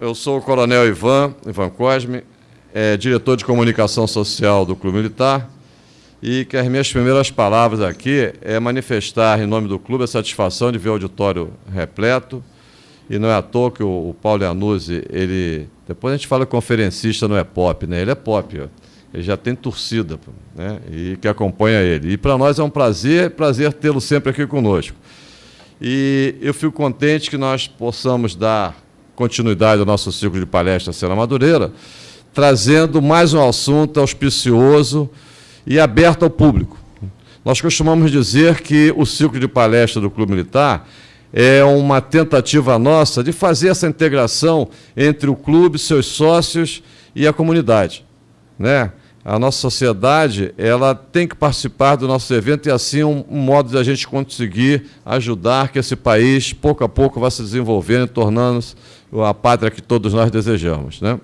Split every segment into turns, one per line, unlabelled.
Eu sou o Coronel Ivan, Ivan Cosme, é, diretor de comunicação social do Clube Militar, e que as minhas primeiras palavras aqui é manifestar, em nome do clube, a satisfação de ver o auditório repleto, e não é à toa que o, o Paulo Iannuzzi, ele... Depois a gente fala conferencista não é pop, né? Ele é pop, ó. ele já tem torcida, né? E que acompanha ele. E para nós é um prazer, prazer tê-lo sempre aqui conosco. E eu fico contente que nós possamos dar continuidade ao nosso ciclo de palestras Cena Madureira, trazendo mais um assunto auspicioso e aberto ao público. Nós costumamos dizer que o ciclo de palestra do Clube Militar é uma tentativa nossa de fazer essa integração entre o clube, seus sócios e a comunidade. Né? A nossa sociedade ela tem que participar do nosso evento e assim um, um modo de a gente conseguir ajudar que esse país, pouco a pouco, vá se desenvolvendo, tornando-se a pátria que todos nós desejamos. Né?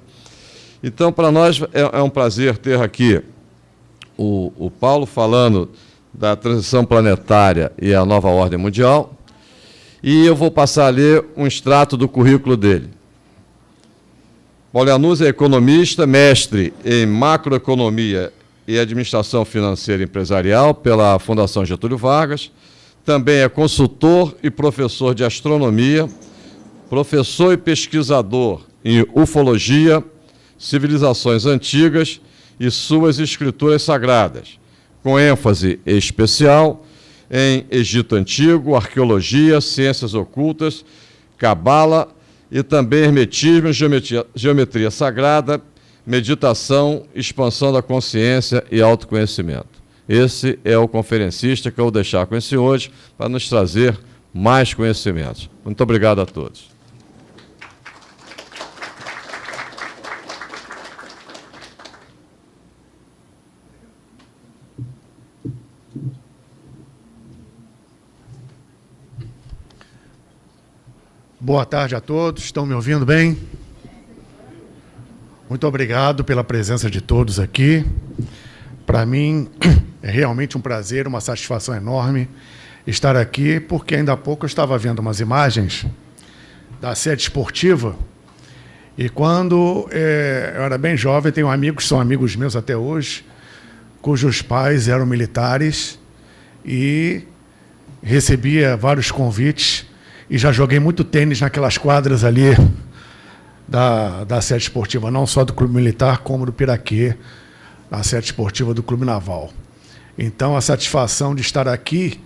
Então, para nós é, é, um prazer ter aqui o, o Paulo falando da transição planetária e a nova ordem mundial, e eu vou passar a ler um extrato do currículo dele. Paulo Anus é economista, mestre em macroeconomia e administração financeira empresarial pela Fundação Getúlio Vargas, também é consultor e professor de astronomia professor e pesquisador em ufologia, civilizações antigas e suas escrituras sagradas, com ênfase especial em Egito Antigo, arqueologia, ciências ocultas, cabala e também hermetismo, geometria, geometria sagrada, meditação, expansão da consciência e autoconhecimento. Esse é o conferencista que eu vou deixar com esse hoje para nos trazer mais conhecimentos. Muito obrigado a todos.
Boa tarde a todos. Estão me ouvindo bem? Muito obrigado pela presença de todos aqui. Para mim é realmente um prazer, uma satisfação enorme estar aqui, porque ainda há pouco eu estava vendo umas imagens da sede esportiva e quando é, eu era bem jovem, tenho amigos, são amigos meus até hoje, cujos pais eram militares e recebia vários convites e já joguei muito tênis naquelas quadras ali da, da sede esportiva, não só do Clube Militar, como do Piraquê, na sede esportiva do Clube Naval. Então, a satisfação de estar aqui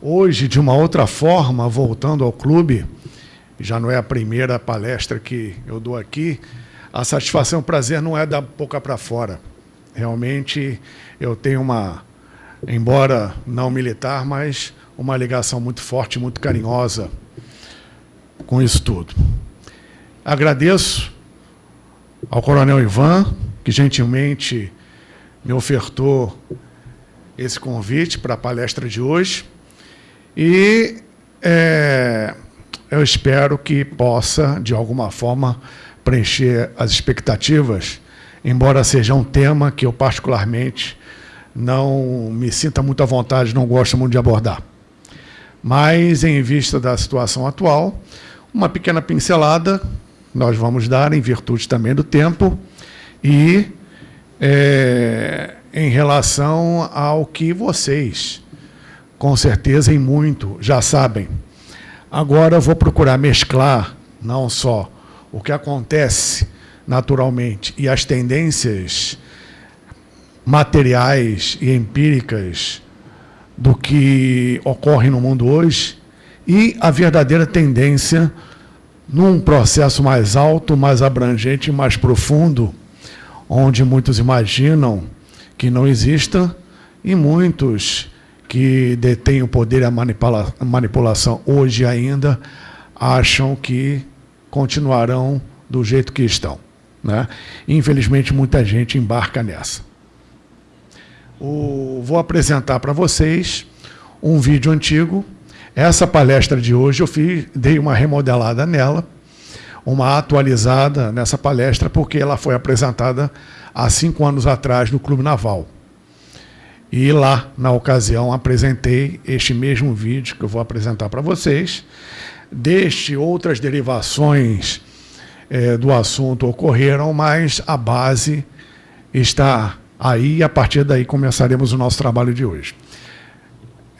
hoje, de uma outra forma, voltando ao clube, já não é a primeira palestra que eu dou aqui, a satisfação o prazer não é da boca para fora. Realmente, eu tenho uma, embora não militar, mas uma ligação muito forte, muito carinhosa com isso tudo. Agradeço ao Coronel Ivan, que gentilmente me ofertou esse convite para a palestra de hoje. E é, eu espero que possa, de alguma forma, preencher as expectativas, embora seja um tema que eu particularmente não me sinta muito à vontade, não gosto muito de abordar. Mas, em vista da situação atual, uma pequena pincelada nós vamos dar, em virtude também do tempo, e é, em relação ao que vocês, com certeza, em muito, já sabem. Agora eu vou procurar mesclar não só o que acontece naturalmente e as tendências materiais e empíricas do que ocorre no mundo hoje, e a verdadeira tendência num processo mais alto, mais abrangente, mais profundo, onde muitos imaginam que não exista e muitos que detêm o poder e a manipula manipulação hoje ainda acham que continuarão do jeito que estão. Né? Infelizmente, muita gente embarca nessa. O, vou apresentar para vocês um vídeo antigo essa palestra de hoje eu fiz, dei uma remodelada nela, uma atualizada nessa palestra, porque ela foi apresentada há cinco anos atrás no Clube Naval. E lá, na ocasião, apresentei este mesmo vídeo que eu vou apresentar para vocês, deste outras derivações é, do assunto ocorreram, mas a base está aí e a partir daí começaremos o nosso trabalho de hoje.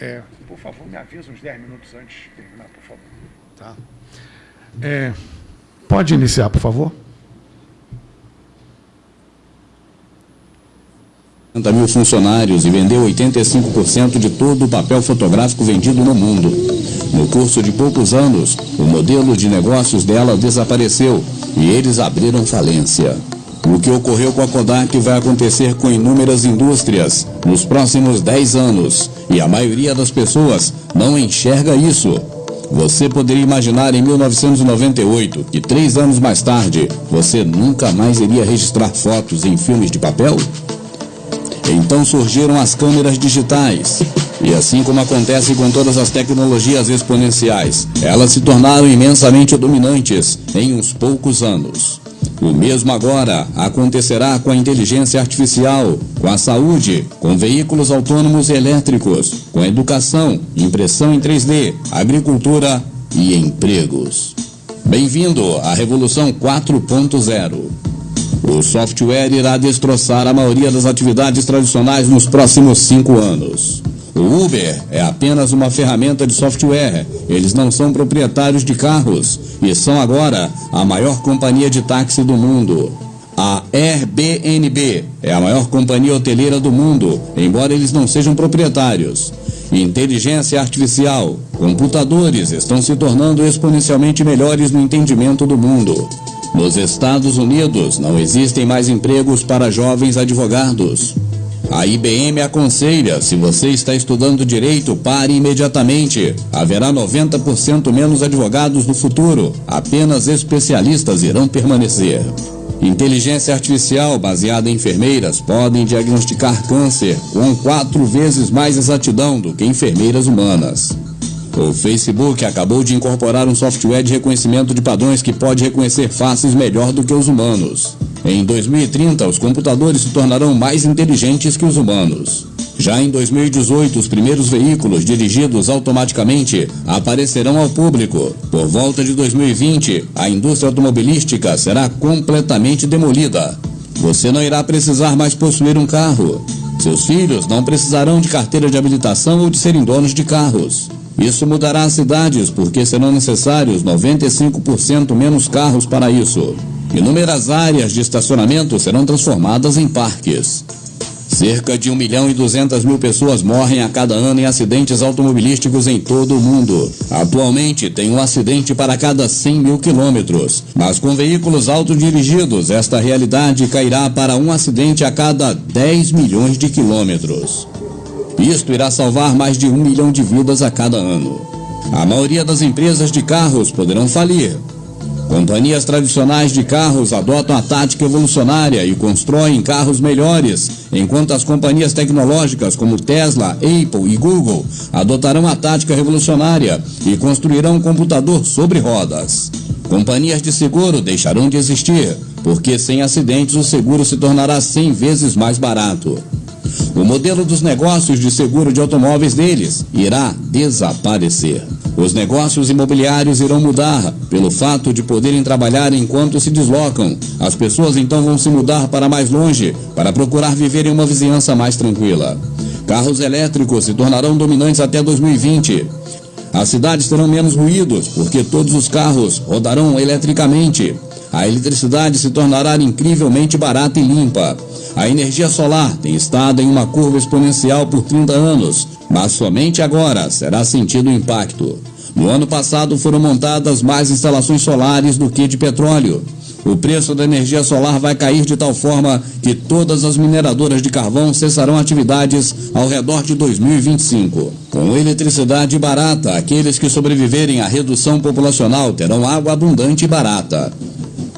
É, favor, me avisa uns 10 minutos antes de terminar, por favor. Tá? É, pode iniciar, por favor.
50 mil funcionários e vendeu 85% de todo o papel fotográfico vendido no mundo. No curso de poucos anos, o modelo de negócios dela desapareceu e eles abriram falência. O que ocorreu com a Kodak vai acontecer com inúmeras indústrias nos próximos 10 anos e a maioria das pessoas não enxerga isso. Você poderia imaginar em 1998 que três anos mais tarde você nunca mais iria registrar fotos em filmes de papel? Então surgiram as câmeras digitais. E assim como acontece com todas as tecnologias exponenciais, elas se tornaram imensamente dominantes em uns poucos anos. O mesmo agora acontecerá com a inteligência artificial, com a saúde, com veículos autônomos e elétricos, com educação, impressão em 3D, agricultura e empregos. Bem-vindo à Revolução 4.0. O software irá destroçar a maioria das atividades tradicionais nos próximos cinco anos. O Uber é apenas uma ferramenta de software. Eles não são proprietários de carros e são agora a maior companhia de táxi do mundo. A Airbnb é a maior companhia hoteleira do mundo, embora eles não sejam proprietários. Inteligência artificial, computadores estão se tornando exponencialmente melhores no entendimento do mundo. Nos Estados Unidos, não existem mais empregos para jovens advogados. A IBM aconselha, se você está estudando direito, pare imediatamente. Haverá 90% menos advogados no futuro. Apenas especialistas irão permanecer. Inteligência artificial baseada em enfermeiras podem diagnosticar câncer com quatro vezes mais exatidão do que enfermeiras humanas. O Facebook acabou de incorporar um software de reconhecimento de padrões que pode reconhecer faces melhor do que os humanos. Em 2030, os computadores se tornarão mais inteligentes que os humanos. Já em 2018, os primeiros veículos dirigidos automaticamente aparecerão ao público. Por volta de 2020, a indústria automobilística será completamente demolida. Você não irá precisar mais possuir um carro. Seus filhos não precisarão de carteira de habilitação ou de serem donos de carros. Isso mudará as cidades porque serão necessários 95% menos carros para isso. Inúmeras áreas de estacionamento serão transformadas em parques. Cerca de 1 milhão e 200 mil pessoas morrem a cada ano em acidentes automobilísticos em todo o mundo. Atualmente, tem um acidente para cada 100 mil quilômetros. Mas com veículos autodirigidos, esta realidade cairá para um acidente a cada 10 milhões de quilômetros. Isto irá salvar mais de um milhão de vidas a cada ano. A maioria das empresas de carros poderão falir. Companhias tradicionais de carros adotam a tática evolucionária e constroem carros melhores, enquanto as companhias tecnológicas como Tesla, Apple e Google adotarão a tática revolucionária e construirão um computador sobre rodas. Companhias de seguro deixarão de existir, porque sem acidentes o seguro se tornará 100 vezes mais barato. O modelo dos negócios de seguro de automóveis deles irá desaparecer. Os negócios imobiliários irão mudar pelo fato de poderem trabalhar enquanto se deslocam. As pessoas então vão se mudar para mais longe para procurar viver em uma vizinhança mais tranquila. Carros elétricos se tornarão dominantes até 2020. As cidades terão menos ruídos porque todos os carros rodarão eletricamente. A eletricidade se tornará incrivelmente barata e limpa. A energia solar tem estado em uma curva exponencial por 30 anos, mas somente agora será sentido o impacto. No ano passado foram montadas mais instalações solares do que de petróleo. O preço da energia solar vai cair de tal forma que todas as mineradoras de carvão cessarão atividades ao redor de 2025. Com eletricidade barata, aqueles que sobreviverem à redução populacional terão água abundante e barata.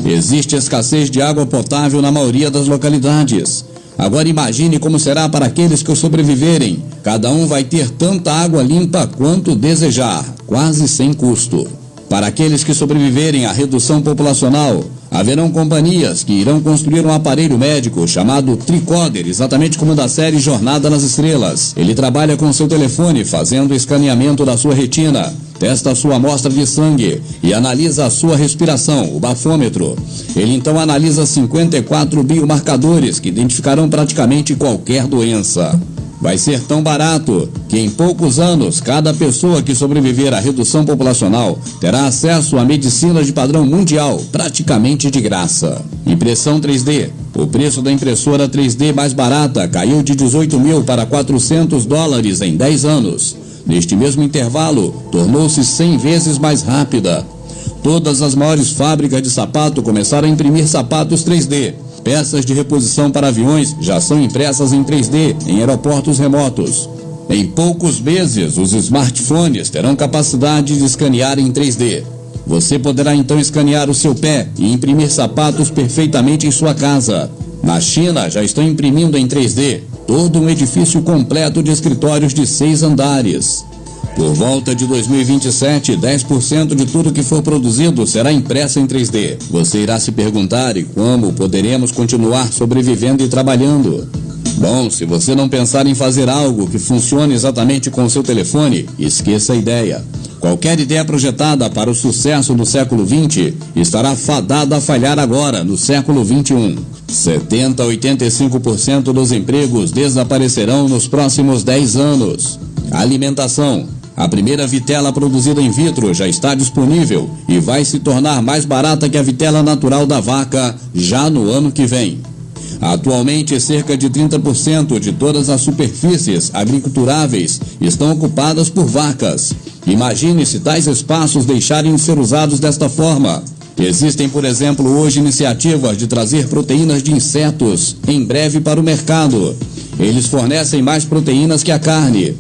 Existe escassez de água potável na maioria das localidades. Agora imagine como será para aqueles que sobreviverem. Cada um vai ter tanta água limpa quanto desejar, quase sem custo. Para aqueles que sobreviverem à redução populacional, Haverão companhias que irão construir um aparelho médico chamado Tricoder, exatamente como da série Jornada nas Estrelas. Ele trabalha com seu telefone fazendo escaneamento da sua retina, testa sua amostra de sangue e analisa a sua respiração, o bafômetro. Ele então analisa 54 biomarcadores que identificarão praticamente qualquer doença vai ser tão barato que em poucos anos cada pessoa que sobreviver à redução populacional terá acesso à medicina de padrão mundial, praticamente de graça. Impressão 3D. O preço da impressora 3D mais barata caiu de 18 mil para 400 dólares em 10 anos. Neste mesmo intervalo, tornou-se 100 vezes mais rápida. Todas as maiores fábricas de sapato começaram a imprimir sapatos 3D. Peças de reposição para aviões já são impressas em 3D em aeroportos remotos. Em poucos meses, os smartphones terão capacidade de escanear em 3D. Você poderá então escanear o seu pé e imprimir sapatos perfeitamente em sua casa. Na China, já estão imprimindo em 3D todo um edifício completo de escritórios de seis andares. Por volta de 2027, 10% de tudo que for produzido será impresso em 3D. Você irá se perguntar e como poderemos continuar sobrevivendo e trabalhando? Bom, se você não pensar em fazer algo que funcione exatamente com o seu telefone, esqueça a ideia. Qualquer ideia projetada para o sucesso no século 20 estará fadada a falhar agora, no século 21. 70 a 85% dos empregos desaparecerão nos próximos 10 anos. Alimentação, a primeira vitela produzida in vitro já está disponível e vai se tornar mais barata que a vitela natural da vaca já no ano que vem. Atualmente, cerca de 30% de todas as superfícies agriculturáveis estão ocupadas por vacas. Imagine se tais espaços deixarem de ser usados desta forma. Existem, por exemplo, hoje iniciativas de trazer proteínas de insetos em breve para o mercado. Eles fornecem mais proteínas que a carne.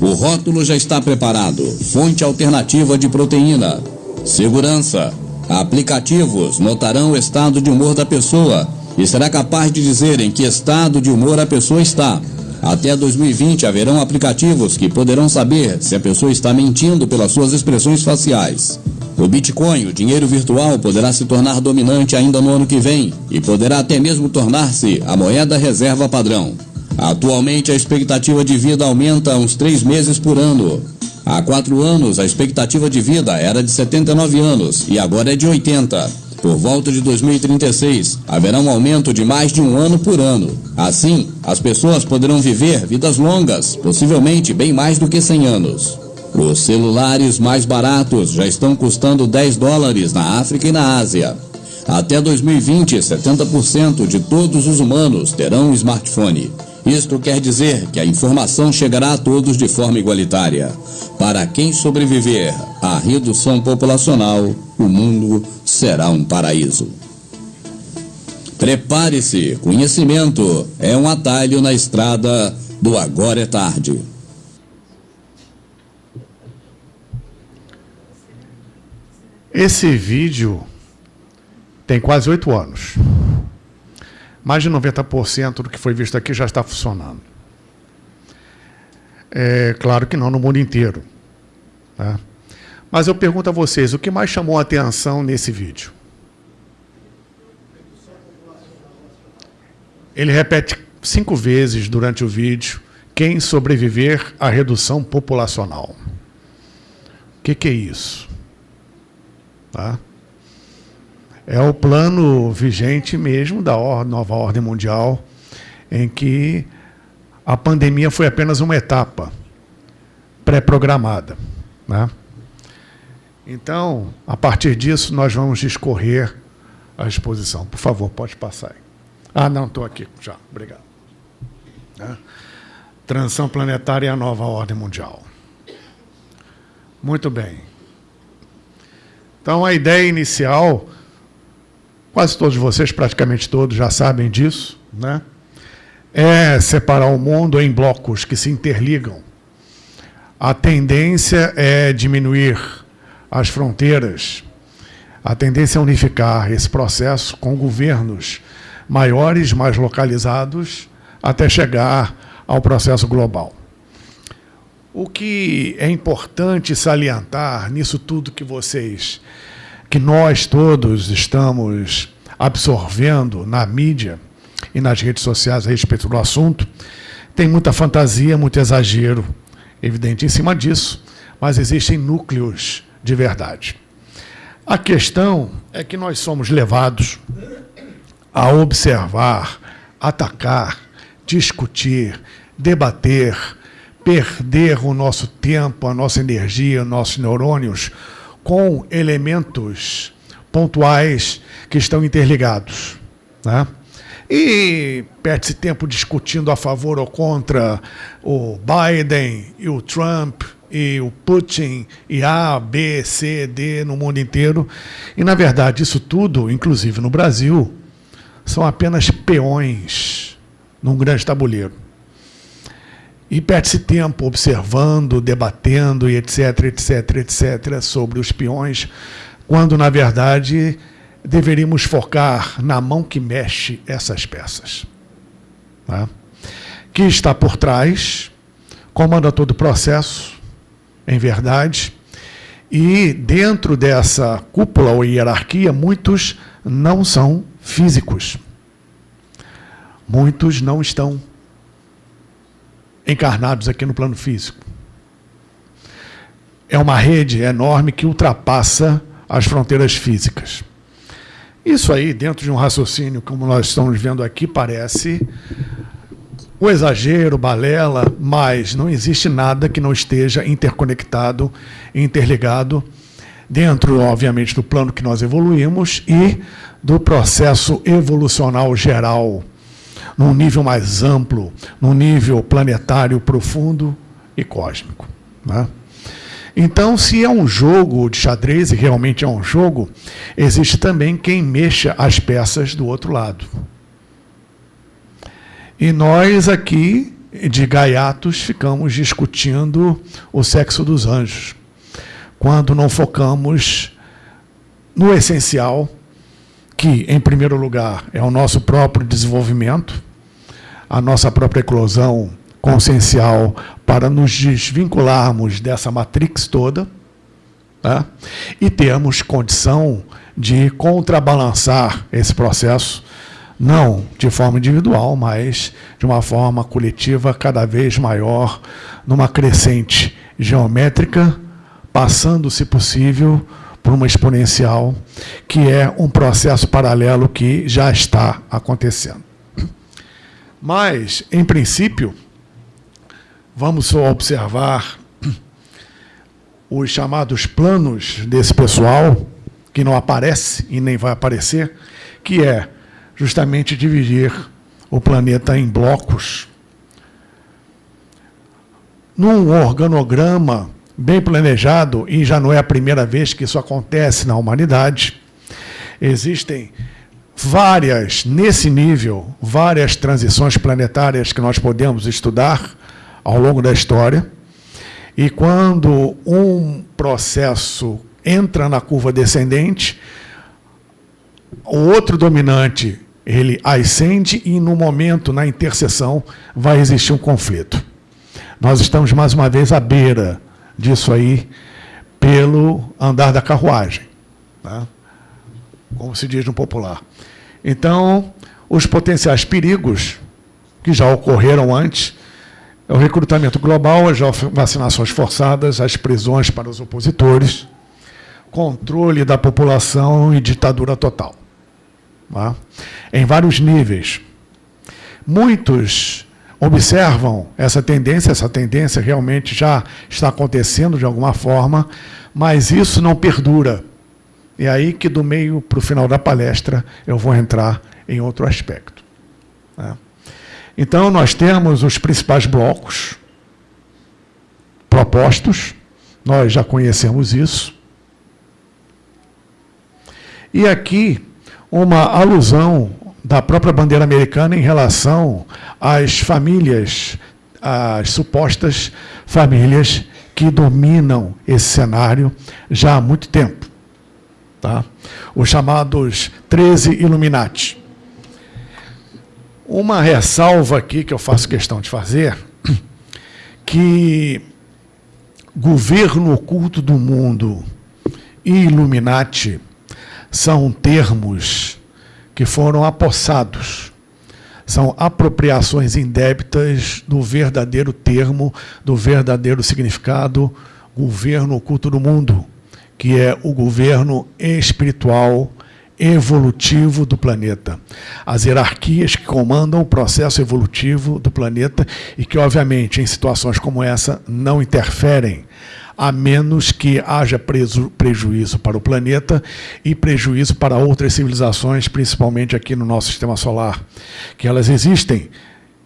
O rótulo já está preparado. Fonte alternativa de proteína. Segurança. Aplicativos notarão o estado de humor da pessoa e será capaz de dizer em que estado de humor a pessoa está. Até 2020 haverão aplicativos que poderão saber se a pessoa está mentindo pelas suas expressões faciais. O Bitcoin, o dinheiro virtual, poderá se tornar dominante ainda no ano que vem e poderá até mesmo tornar-se a moeda reserva padrão. Atualmente, a expectativa de vida aumenta uns três meses por ano. Há quatro anos, a expectativa de vida era de 79 anos e agora é de 80. Por volta de 2036, haverá um aumento de mais de um ano por ano. Assim, as pessoas poderão viver vidas longas, possivelmente bem mais do que 100 anos. Os celulares mais baratos já estão custando 10 dólares na África e na Ásia. Até 2020, 70% de todos os humanos terão um smartphone. Isto quer dizer que a informação chegará a todos de forma igualitária. Para quem sobreviver à redução populacional, o mundo será um paraíso. Prepare-se, conhecimento é um atalho na estrada do agora é tarde.
Esse vídeo tem quase oito anos mais de 90% do que foi visto aqui já está funcionando. É claro que não no mundo inteiro. Tá? Mas eu pergunto a vocês, o que mais chamou a atenção nesse vídeo? Ele repete cinco vezes durante o vídeo quem sobreviver à redução populacional. O que, que é isso? Tá? É o plano vigente mesmo da nova ordem mundial, em que a pandemia foi apenas uma etapa pré-programada. Né? Então, a partir disso, nós vamos discorrer a exposição. Por favor, pode passar aí. Ah, não, estou aqui já. Obrigado. Né? Transição planetária e a nova ordem mundial. Muito bem. Então, a ideia inicial quase todos vocês, praticamente todos, já sabem disso, né? é separar o mundo em blocos que se interligam. A tendência é diminuir as fronteiras, a tendência é unificar esse processo com governos maiores, mais localizados, até chegar ao processo global. O que é importante salientar nisso tudo que vocês que nós todos estamos absorvendo na mídia e nas redes sociais a respeito do assunto, tem muita fantasia, muito exagero, evidente em cima disso, mas existem núcleos de verdade. A questão é que nós somos levados a observar, atacar, discutir, debater, perder o nosso tempo, a nossa energia, nossos neurônios com elementos pontuais que estão interligados. Né? E perde-se tempo discutindo a favor ou contra o Biden e o Trump e o Putin e A, B, C, D no mundo inteiro. E, na verdade, isso tudo, inclusive no Brasil, são apenas peões num grande tabuleiro. E perde-se tempo observando, debatendo e etc, etc, etc, sobre os peões, quando, na verdade, deveríamos focar na mão que mexe essas peças. Tá? Que está por trás, comanda todo o processo, em verdade, e dentro dessa cúpula ou hierarquia, muitos não são físicos. Muitos não estão encarnados aqui no plano físico. É uma rede enorme que ultrapassa as fronteiras físicas. Isso aí, dentro de um raciocínio como nós estamos vendo aqui, parece o exagero, balela, mas não existe nada que não esteja interconectado, interligado, dentro, obviamente, do plano que nós evoluímos e do processo evolucional geral num nível mais amplo, num nível planetário profundo e cósmico. Né? Então, se é um jogo de xadrez, e realmente é um jogo, existe também quem mexa as peças do outro lado. E nós aqui, de gaiatos, ficamos discutindo o sexo dos anjos, quando não focamos no essencial, que, em primeiro lugar, é o nosso próprio desenvolvimento, a nossa própria eclosão consciencial para nos desvincularmos dessa matrix toda tá? e termos condição de contrabalançar esse processo, não de forma individual, mas de uma forma coletiva cada vez maior, numa crescente geométrica, passando, se possível, por uma exponencial, que é um processo paralelo que já está acontecendo. Mas, em princípio, vamos só observar os chamados planos desse pessoal, que não aparece e nem vai aparecer, que é justamente dividir o planeta em blocos. Num organograma bem planejado, e já não é a primeira vez que isso acontece na humanidade, existem várias, nesse nível, várias transições planetárias que nós podemos estudar ao longo da história. E quando um processo entra na curva descendente, o outro dominante ele ascende e no momento, na interseção, vai existir um conflito. Nós estamos mais uma vez à beira disso aí pelo andar da carruagem, né? como se diz no popular. Então, os potenciais perigos que já ocorreram antes é o recrutamento global, as vacinações forçadas, as prisões para os opositores, controle da população e ditadura total. Tá? Em vários níveis. Muitos observam essa tendência, essa tendência realmente já está acontecendo de alguma forma, mas isso não perdura. E aí que do meio para o final da palestra eu vou entrar em outro aspecto. Né? Então, nós temos os principais blocos propostos, nós já conhecemos isso. E aqui, uma alusão da própria bandeira americana em relação às famílias, às supostas famílias que dominam esse cenário já há muito tempo tá? os chamados 13 Illuminati. Uma ressalva aqui que eu faço questão de fazer, que governo oculto do mundo e Illuminati são termos que foram apossados. São apropriações indébitas do verdadeiro termo, do verdadeiro significado, governo oculto do mundo, que é o governo espiritual evolutivo do planeta. As hierarquias que comandam o processo evolutivo do planeta e que, obviamente, em situações como essa, não interferem, a menos que haja preju prejuízo para o planeta e prejuízo para outras civilizações, principalmente aqui no nosso sistema solar, que elas existem,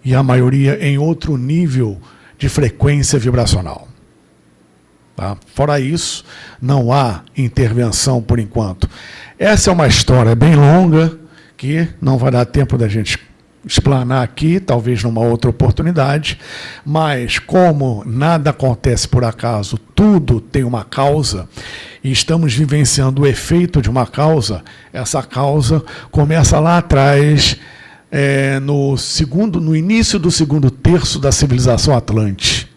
e a maioria em outro nível de frequência vibracional. Tá? Fora isso, não há intervenção por enquanto. Essa é uma história bem longa, que não vai dar tempo da gente explanar aqui, talvez numa outra oportunidade, mas como nada acontece por acaso, tudo tem uma causa, e estamos vivenciando o efeito de uma causa, essa causa começa lá atrás, é, no, segundo, no início do segundo terço da civilização Atlante.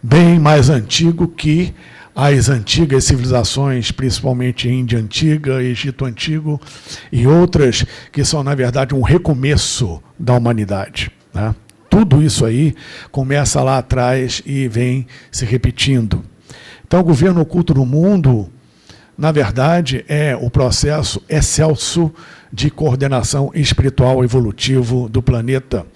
Bem mais antigo que as antigas civilizações, principalmente Índia Antiga, Egito Antigo e outras que são, na verdade, um recomeço da humanidade. Né? Tudo isso aí começa lá atrás e vem se repetindo. Então, o governo oculto no mundo, na verdade, é o processo excelso de coordenação espiritual evolutivo do planeta.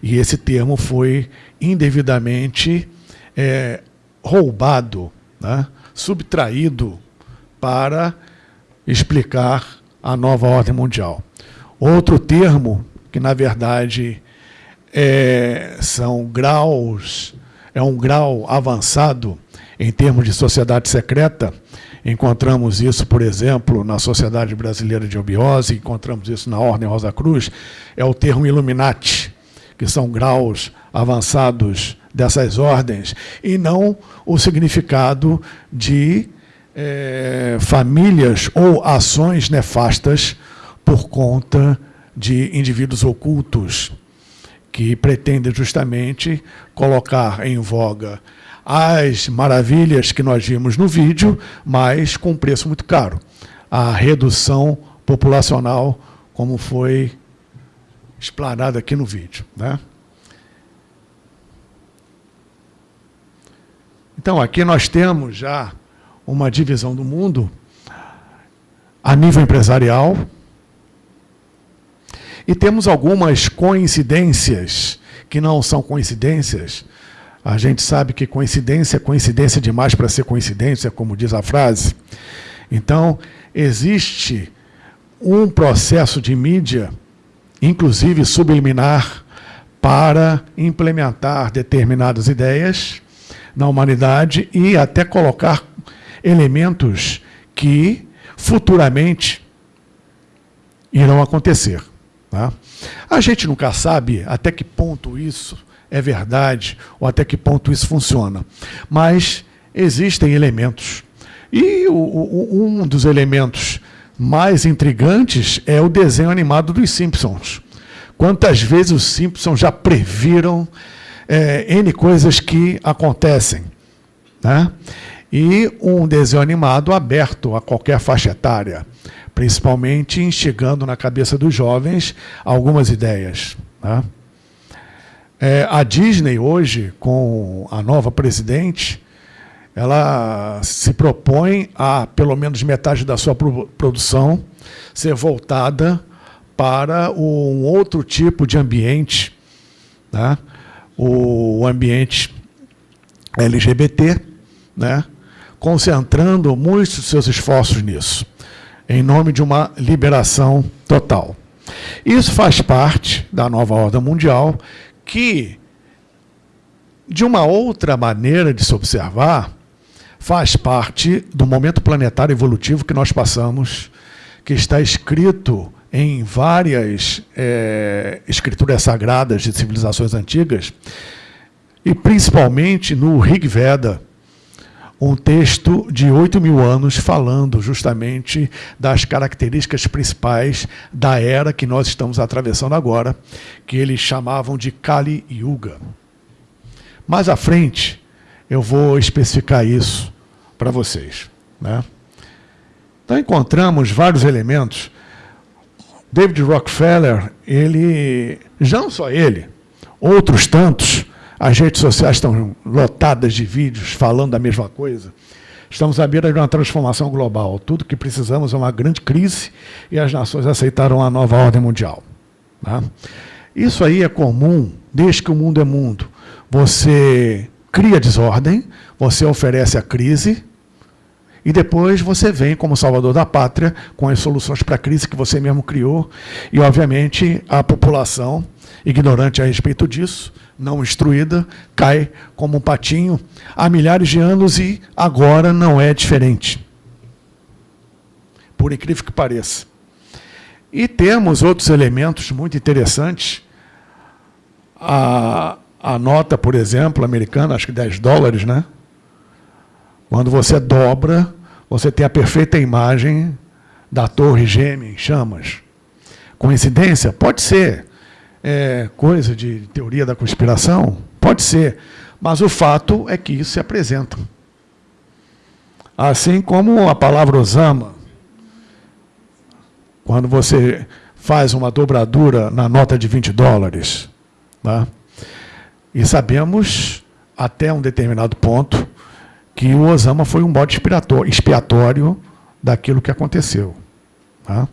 E esse termo foi indevidamente é, roubado né, subtraído para explicar a nova ordem mundial. Outro termo, que na verdade é, são graus, é um grau avançado em termos de sociedade secreta, encontramos isso, por exemplo, na Sociedade Brasileira de Obiose, encontramos isso na Ordem Rosa Cruz, é o termo Illuminati, que são graus avançados dessas ordens, e não o significado de é, famílias ou ações nefastas por conta de indivíduos ocultos que pretendem justamente colocar em voga as maravilhas que nós vimos no vídeo, mas com um preço muito caro. A redução populacional, como foi explanado aqui no vídeo. Né? Então, aqui nós temos já uma divisão do mundo a nível empresarial e temos algumas coincidências que não são coincidências. A gente sabe que coincidência é coincidência demais para ser coincidência, como diz a frase. Então, existe um processo de mídia, inclusive subliminar, para implementar determinadas ideias na humanidade e até colocar elementos que futuramente irão acontecer. Tá? A gente nunca sabe até que ponto isso é verdade ou até que ponto isso funciona, mas existem elementos. E o, o, um dos elementos mais intrigantes é o desenho animado dos Simpsons. Quantas vezes os Simpsons já previram é, N coisas que acontecem. Né? E um desenho animado aberto a qualquer faixa etária, principalmente instigando na cabeça dos jovens algumas ideias. Né? É, a Disney hoje, com a nova presidente, ela se propõe a, pelo menos metade da sua produção, ser voltada para um outro tipo de ambiente, né? O ambiente LGBT, né, concentrando muitos dos seus esforços nisso, em nome de uma liberação total. Isso faz parte da nova ordem mundial, que, de uma outra maneira de se observar, faz parte do momento planetário evolutivo que nós passamos, que está escrito em várias é, escrituras sagradas de civilizações antigas, e principalmente no Rig Veda, um texto de 8 mil anos falando justamente das características principais da era que nós estamos atravessando agora, que eles chamavam de Kali Yuga. Mais à frente, eu vou especificar isso para vocês. Né? Então, encontramos vários elementos. David Rockefeller, ele, já não só ele, outros tantos, as redes sociais estão lotadas de vídeos falando da mesma coisa. Estamos à beira de uma transformação global. Tudo que precisamos é uma grande crise e as nações aceitaram a nova ordem mundial. Tá? Isso aí é comum desde que o mundo é mundo. Você cria desordem, você oferece a crise, e depois você vem como salvador da pátria com as soluções para a crise que você mesmo criou. E, obviamente, a população, ignorante a respeito disso, não instruída, cai como um patinho há milhares de anos e agora não é diferente. Por incrível que pareça. E temos outros elementos muito interessantes. A, a nota, por exemplo, americana, acho que 10 dólares, né? Quando você dobra, você tem a perfeita imagem da torre gêmea em chamas. Coincidência? Pode ser. É coisa de teoria da conspiração? Pode ser. Mas o fato é que isso se apresenta. Assim como a palavra Osama, quando você faz uma dobradura na nota de 20 dólares, tá? e sabemos, até um determinado ponto, que o Osama foi um bode expiatório daquilo que aconteceu. Tá?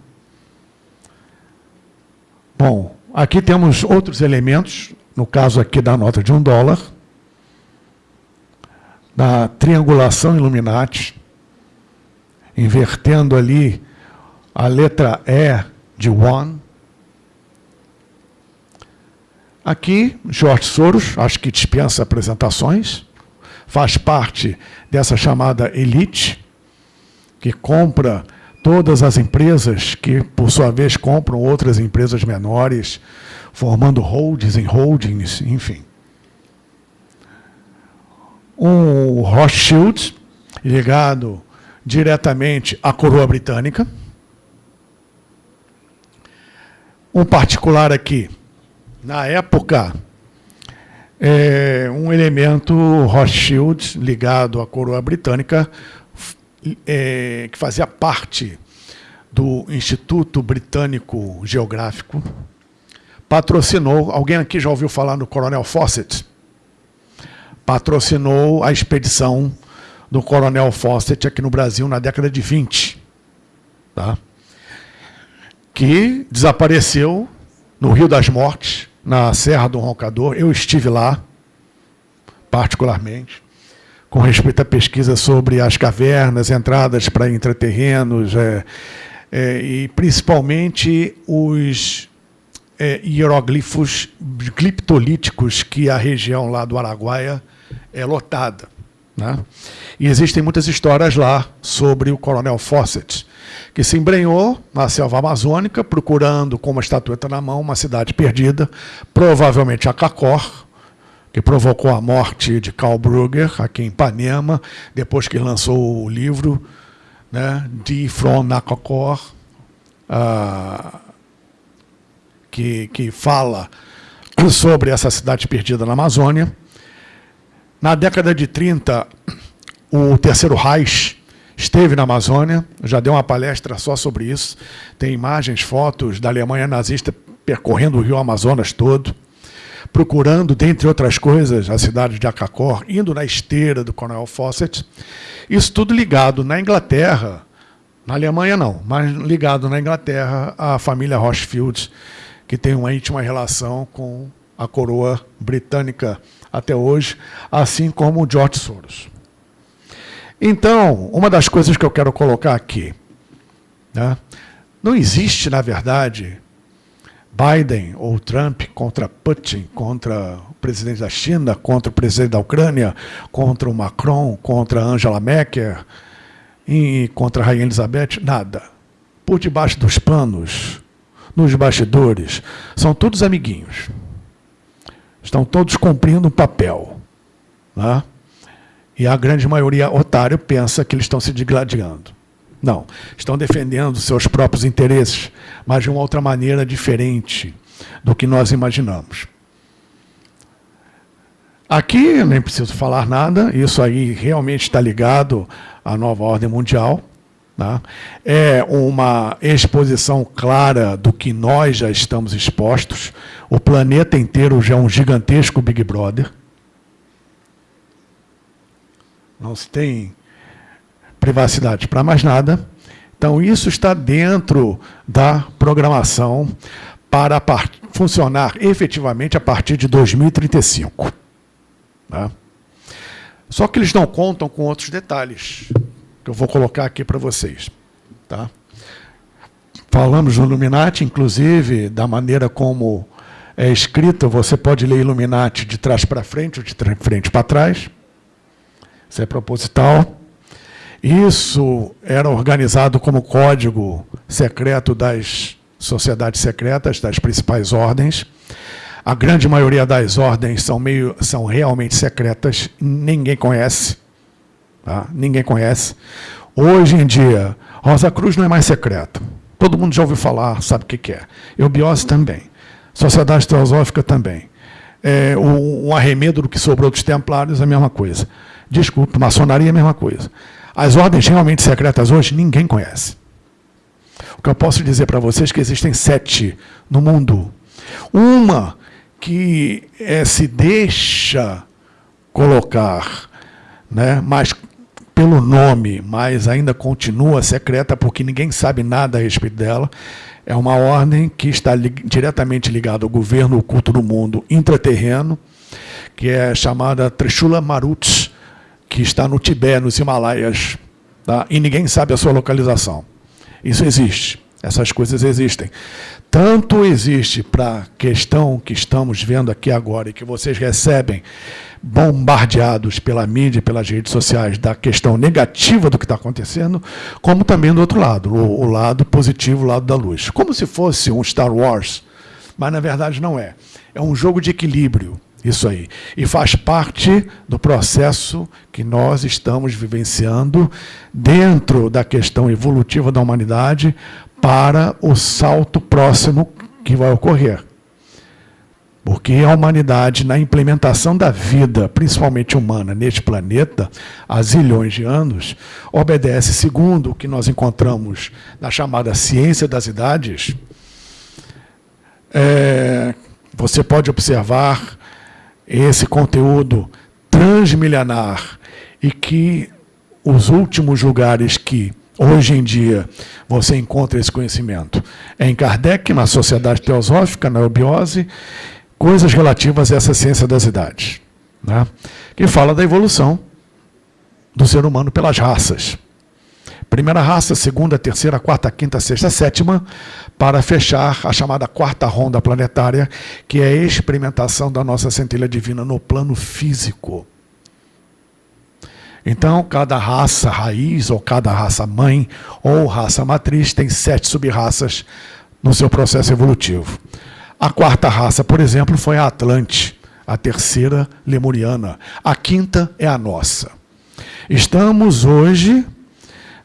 Bom, aqui temos outros elementos, no caso aqui da nota de um dólar, da triangulação Illuminati, invertendo ali a letra E de one. Aqui, George Soros, acho que dispensa apresentações faz parte dessa chamada elite, que compra todas as empresas que, por sua vez, compram outras empresas menores, formando holdings em holdings, enfim. Um Rothschild, ligado diretamente à coroa britânica. Um particular aqui, na época é, um elemento Rothschild ligado à coroa britânica, é, que fazia parte do Instituto Britânico Geográfico, patrocinou, alguém aqui já ouviu falar no Coronel Fawcett? Patrocinou a expedição do Coronel Fawcett aqui no Brasil na década de 20, tá? que desapareceu no Rio das Mortes, na Serra do Roncador. Eu estive lá, particularmente, com respeito à pesquisa sobre as cavernas, entradas para intraterrenos, é, é, e principalmente os é, hieroglifos gliptolíticos que a região lá do Araguaia é lotada. Né? E existem muitas histórias lá sobre o Coronel Fawcett, que se embrenhou na selva amazônica, procurando com uma estatueta na mão uma cidade perdida, provavelmente Acacor, que provocou a morte de Karl Brugger, aqui em Ipanema, depois que lançou o livro né, de From Nakakor, uh, que, que fala sobre essa cidade perdida na Amazônia. Na década de 30, o Terceiro Reich esteve na Amazônia, já deu uma palestra só sobre isso. Tem imagens, fotos da Alemanha nazista percorrendo o rio Amazonas todo, procurando, dentre outras coisas, a cidade de Acacor, indo na esteira do Coronel Fawcett. Isso tudo ligado na Inglaterra, na Alemanha não, mas ligado na Inglaterra à família Rothschild, que tem uma íntima relação com a coroa britânica até hoje, assim como o George Soros. Então, uma das coisas que eu quero colocar aqui, né, não existe, na verdade, Biden ou Trump contra Putin, contra o presidente da China, contra o presidente da Ucrânia, contra o Macron, contra Angela Merkel e contra a Rainha Elizabeth, nada. Por debaixo dos panos, nos bastidores, são todos amiguinhos. Estão todos cumprindo um papel. Né? E a grande maioria otário pensa que eles estão se digladiando. Não, estão defendendo seus próprios interesses, mas de uma outra maneira diferente do que nós imaginamos. Aqui, nem preciso falar nada, isso aí realmente está ligado à nova ordem mundial. Tá? É uma exposição clara do que nós já estamos expostos. O planeta inteiro já é um gigantesco Big Brother. Não se tem privacidade para mais nada. Então, isso está dentro da programação para funcionar efetivamente a partir de 2035. Tá? Só que eles não contam com outros detalhes, que eu vou colocar aqui para vocês. Tá? Falamos no Illuminati, inclusive, da maneira como é escrito, você pode ler Illuminati de trás para frente ou de frente para trás. Isso é proposital. Isso era organizado como código secreto das sociedades secretas, das principais ordens. A grande maioria das ordens são, meio, são realmente secretas, ninguém conhece. Tá? Ninguém conhece. Hoje em dia, Rosa Cruz não é mais secreta. Todo mundo já ouviu falar, sabe o que é. Eubiose também. Sociedade Teosófica também. É, o, o arremedo do que sobrou dos templários é a mesma coisa. Desculpe, maçonaria é a mesma coisa. As ordens realmente secretas hoje ninguém conhece. O que eu posso dizer para vocês é que existem sete no mundo. Uma que é, se deixa colocar, né, mas pelo nome, mas ainda continua secreta porque ninguém sabe nada a respeito dela. É uma ordem que está li diretamente ligada ao governo oculto do mundo intraterreno, que é chamada Trishula Maruts, que está no Tibete, nos Himalaias, tá? e ninguém sabe a sua localização. Isso existe, essas coisas existem. Tanto existe para a questão que estamos vendo aqui agora e que vocês recebem bombardeados pela mídia, pelas redes sociais, da questão negativa do que está acontecendo, como também do outro lado, o, o lado positivo, o lado da luz. Como se fosse um Star Wars, mas na verdade não é. É um jogo de equilíbrio. Isso aí. E faz parte do processo que nós estamos vivenciando dentro da questão evolutiva da humanidade para o salto próximo que vai ocorrer. Porque a humanidade, na implementação da vida, principalmente humana, neste planeta, há zilhões de anos, obedece, segundo o que nós encontramos na chamada ciência das idades, é, você pode observar esse conteúdo transmilenar e que os últimos lugares que hoje em dia você encontra esse conhecimento é em Kardec, na Sociedade Teosófica, na Eubiose, coisas relativas a essa ciência das idades, né? que fala da evolução do ser humano pelas raças. Primeira raça, segunda, terceira, quarta, quinta, sexta, sétima, para fechar a chamada quarta ronda planetária, que é a experimentação da nossa centelha divina no plano físico. Então, cada raça raiz, ou cada raça mãe, ou raça matriz, tem sete sub-raças no seu processo evolutivo. A quarta raça, por exemplo, foi a Atlante, a terceira lemuriana. A quinta é a nossa. Estamos hoje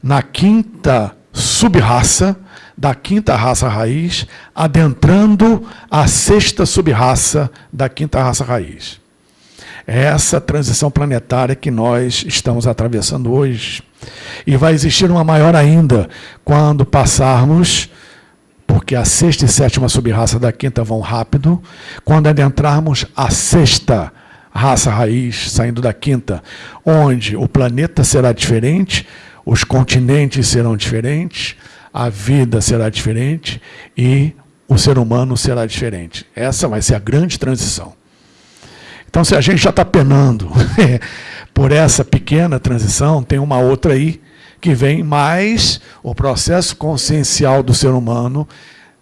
na quinta subraça, da quinta raça raiz, adentrando a sexta subraça da quinta raça raiz. É essa transição planetária que nós estamos atravessando hoje. E vai existir uma maior ainda quando passarmos, porque a sexta e sétima subraça da quinta vão rápido, quando adentrarmos a sexta raça raiz, saindo da quinta, onde o planeta será diferente, os continentes serão diferentes, a vida será diferente e o ser humano será diferente. Essa vai ser a grande transição. Então, se a gente já está penando por essa pequena transição, tem uma outra aí que vem mais o processo consciencial do ser humano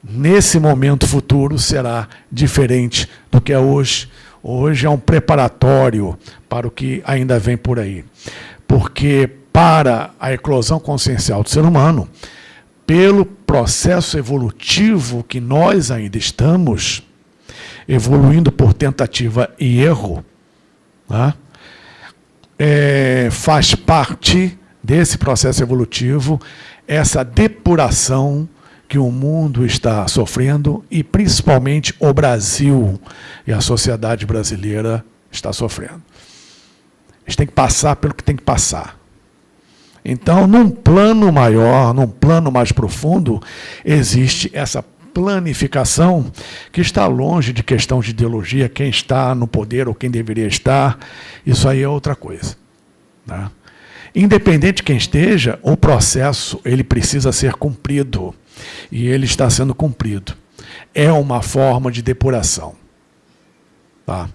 nesse momento futuro será diferente do que é hoje. Hoje é um preparatório para o que ainda vem por aí. Porque para a eclosão consciencial do ser humano, pelo processo evolutivo que nós ainda estamos, evoluindo por tentativa e erro, tá? é, faz parte desse processo evolutivo essa depuração que o mundo está sofrendo e principalmente o Brasil e a sociedade brasileira está sofrendo. A gente tem que passar pelo que tem que passar. Então, num plano maior, num plano mais profundo, existe essa planificação que está longe de questão de ideologia, quem está no poder ou quem deveria estar, isso aí é outra coisa. Né? Independente de quem esteja, o processo ele precisa ser cumprido e ele está sendo cumprido. É uma forma de depuração. Tá?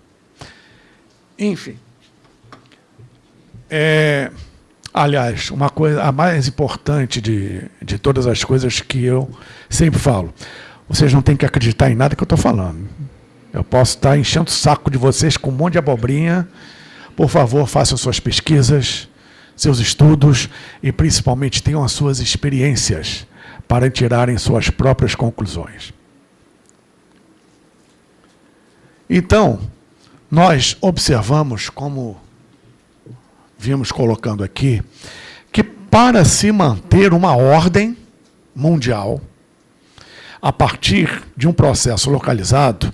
Enfim. É, aliás, uma coisa, a mais importante de, de todas as coisas que eu sempre falo, vocês não têm que acreditar em nada que eu estou falando. Eu posso estar enchendo o saco de vocês com um monte de abobrinha. Por favor, façam suas pesquisas, seus estudos e, principalmente, tenham as suas experiências para tirarem suas próprias conclusões. Então, nós observamos, como vimos colocando aqui, que para se manter uma ordem mundial, a partir de um processo localizado,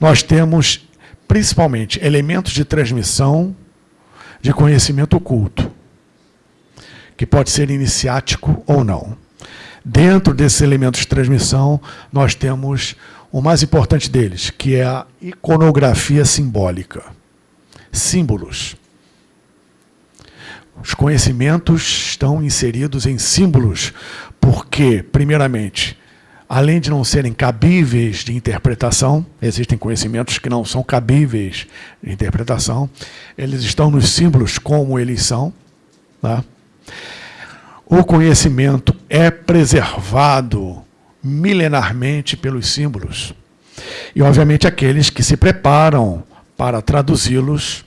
nós temos principalmente elementos de transmissão de conhecimento oculto, que pode ser iniciático ou não. Dentro desses elementos de transmissão, nós temos o mais importante deles, que é a iconografia simbólica. Símbolos. Os conhecimentos estão inseridos em símbolos, porque, primeiramente, além de não serem cabíveis de interpretação, existem conhecimentos que não são cabíveis de interpretação, eles estão nos símbolos como eles são. Tá? O conhecimento é preservado milenarmente pelos símbolos. E, obviamente, aqueles que se preparam para traduzi-los,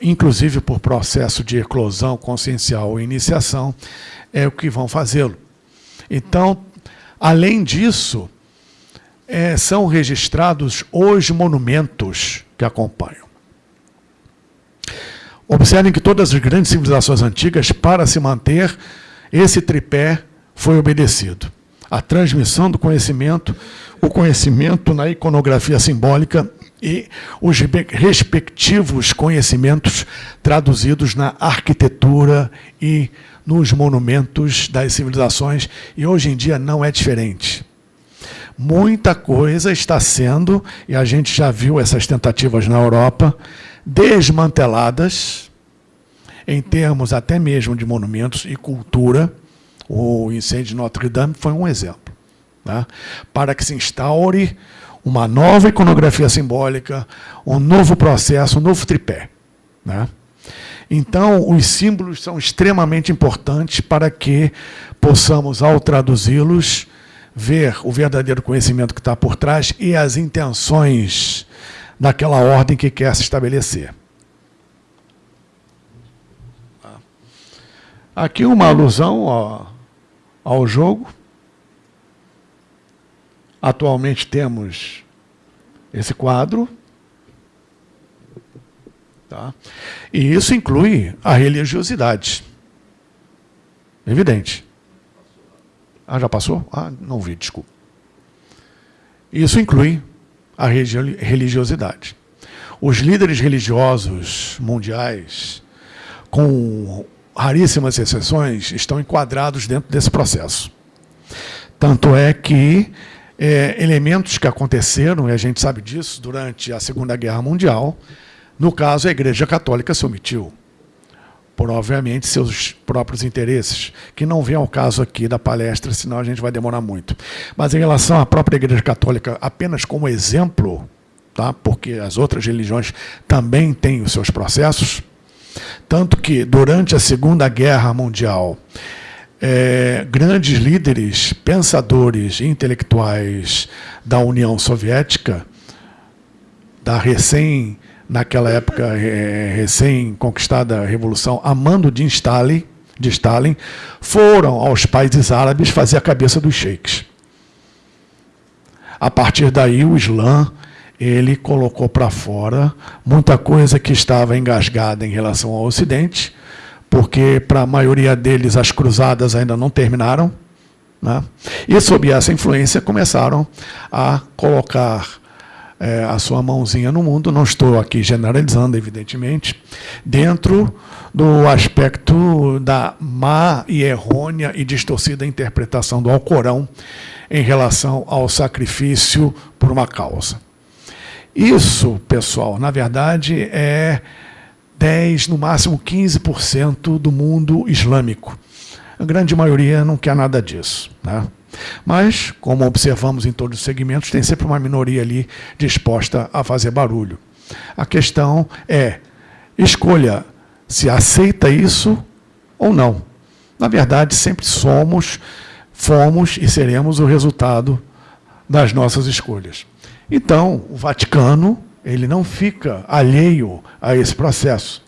inclusive por processo de eclosão consciencial ou iniciação, é o que vão fazê-lo. Então, Além disso, é, são registrados os monumentos que acompanham. Observem que todas as grandes civilizações antigas, para se manter, esse tripé foi obedecido. A transmissão do conhecimento, o conhecimento na iconografia simbólica e os respectivos conhecimentos traduzidos na arquitetura e nos monumentos das civilizações, e hoje em dia não é diferente. Muita coisa está sendo, e a gente já viu essas tentativas na Europa, desmanteladas, em termos até mesmo de monumentos e cultura. O incêndio de Notre Dame foi um exemplo. Né? Para que se instaure uma nova iconografia simbólica, um novo processo, um novo tripé. Né? Então, os símbolos são extremamente importantes para que possamos, ao traduzi-los, ver o verdadeiro conhecimento que está por trás e as intenções daquela ordem que quer se estabelecer. Aqui uma alusão ó, ao jogo. Atualmente temos esse quadro. Tá? E isso inclui a religiosidade. Evidente. Ah, já passou? Ah, não vi, desculpa. Isso inclui a religiosidade. Os líderes religiosos mundiais, com raríssimas exceções, estão enquadrados dentro desse processo. Tanto é que é, elementos que aconteceram, e a gente sabe disso, durante a Segunda Guerra Mundial, no caso, a Igreja Católica se omitiu, por, obviamente, seus próprios interesses, que não vem ao caso aqui da palestra, senão a gente vai demorar muito. Mas em relação à própria Igreja Católica, apenas como exemplo, tá? porque as outras religiões também têm os seus processos, tanto que, durante a Segunda Guerra Mundial, é, grandes líderes, pensadores intelectuais da União Soviética, da recém naquela época é, recém-conquistada revolução, a mando de Stalin, de Stalin, foram aos países árabes fazer a cabeça dos sheiks. A partir daí, o Islã ele colocou para fora muita coisa que estava engasgada em relação ao Ocidente, porque para a maioria deles as cruzadas ainda não terminaram. Né? E sob essa influência começaram a colocar é, a sua mãozinha no mundo, não estou aqui generalizando, evidentemente, dentro do aspecto da má e errônea e distorcida interpretação do Alcorão em relação ao sacrifício por uma causa. Isso, pessoal, na verdade é 10, no máximo 15% do mundo islâmico. A grande maioria não quer nada disso. Né? Mas, como observamos em todos os segmentos, tem sempre uma minoria ali disposta a fazer barulho. A questão é, escolha se aceita isso ou não. Na verdade, sempre somos, fomos e seremos o resultado das nossas escolhas. Então, o Vaticano ele não fica alheio a esse processo.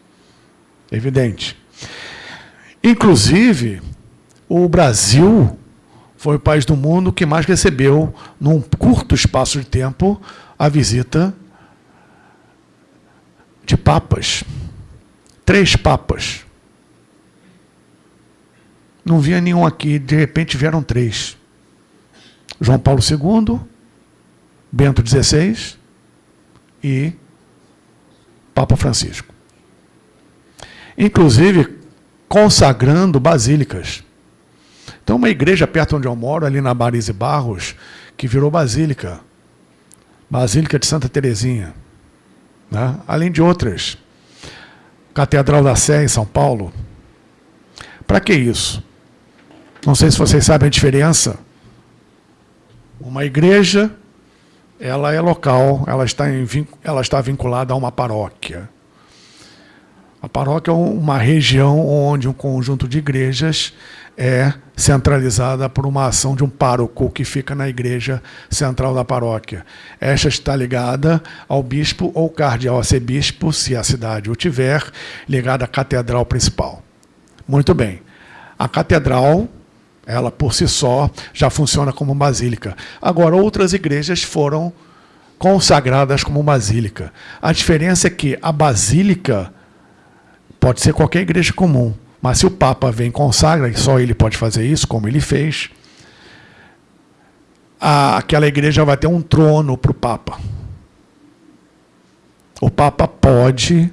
Evidente. Inclusive, o Brasil foi o país do mundo que mais recebeu, num curto espaço de tempo, a visita de papas. Três papas. Não via nenhum aqui, de repente vieram três. João Paulo II, Bento XVI e Papa Francisco. Inclusive, consagrando basílicas. Então, uma igreja perto onde eu moro, ali na Marise Barros, que virou basílica. Basílica de Santa Terezinha. Né? Além de outras. Catedral da Sé, em São Paulo. Para que isso? Não sei se vocês sabem a diferença. Uma igreja ela é local, ela está, em, ela está vinculada a uma paróquia. A paróquia é uma região onde um conjunto de igrejas é centralizada por uma ação de um pároco que fica na igreja central da paróquia. Esta está ligada ao bispo ou cardeal arcebispo, se a cidade o tiver, ligada à catedral principal. Muito bem. A catedral ela, por si só, já funciona como basílica. Agora, outras igrejas foram consagradas como basílica. A diferença é que a basílica pode ser qualquer igreja comum, mas se o Papa vem consagra, e só ele pode fazer isso, como ele fez, a, aquela igreja vai ter um trono para o Papa. O Papa pode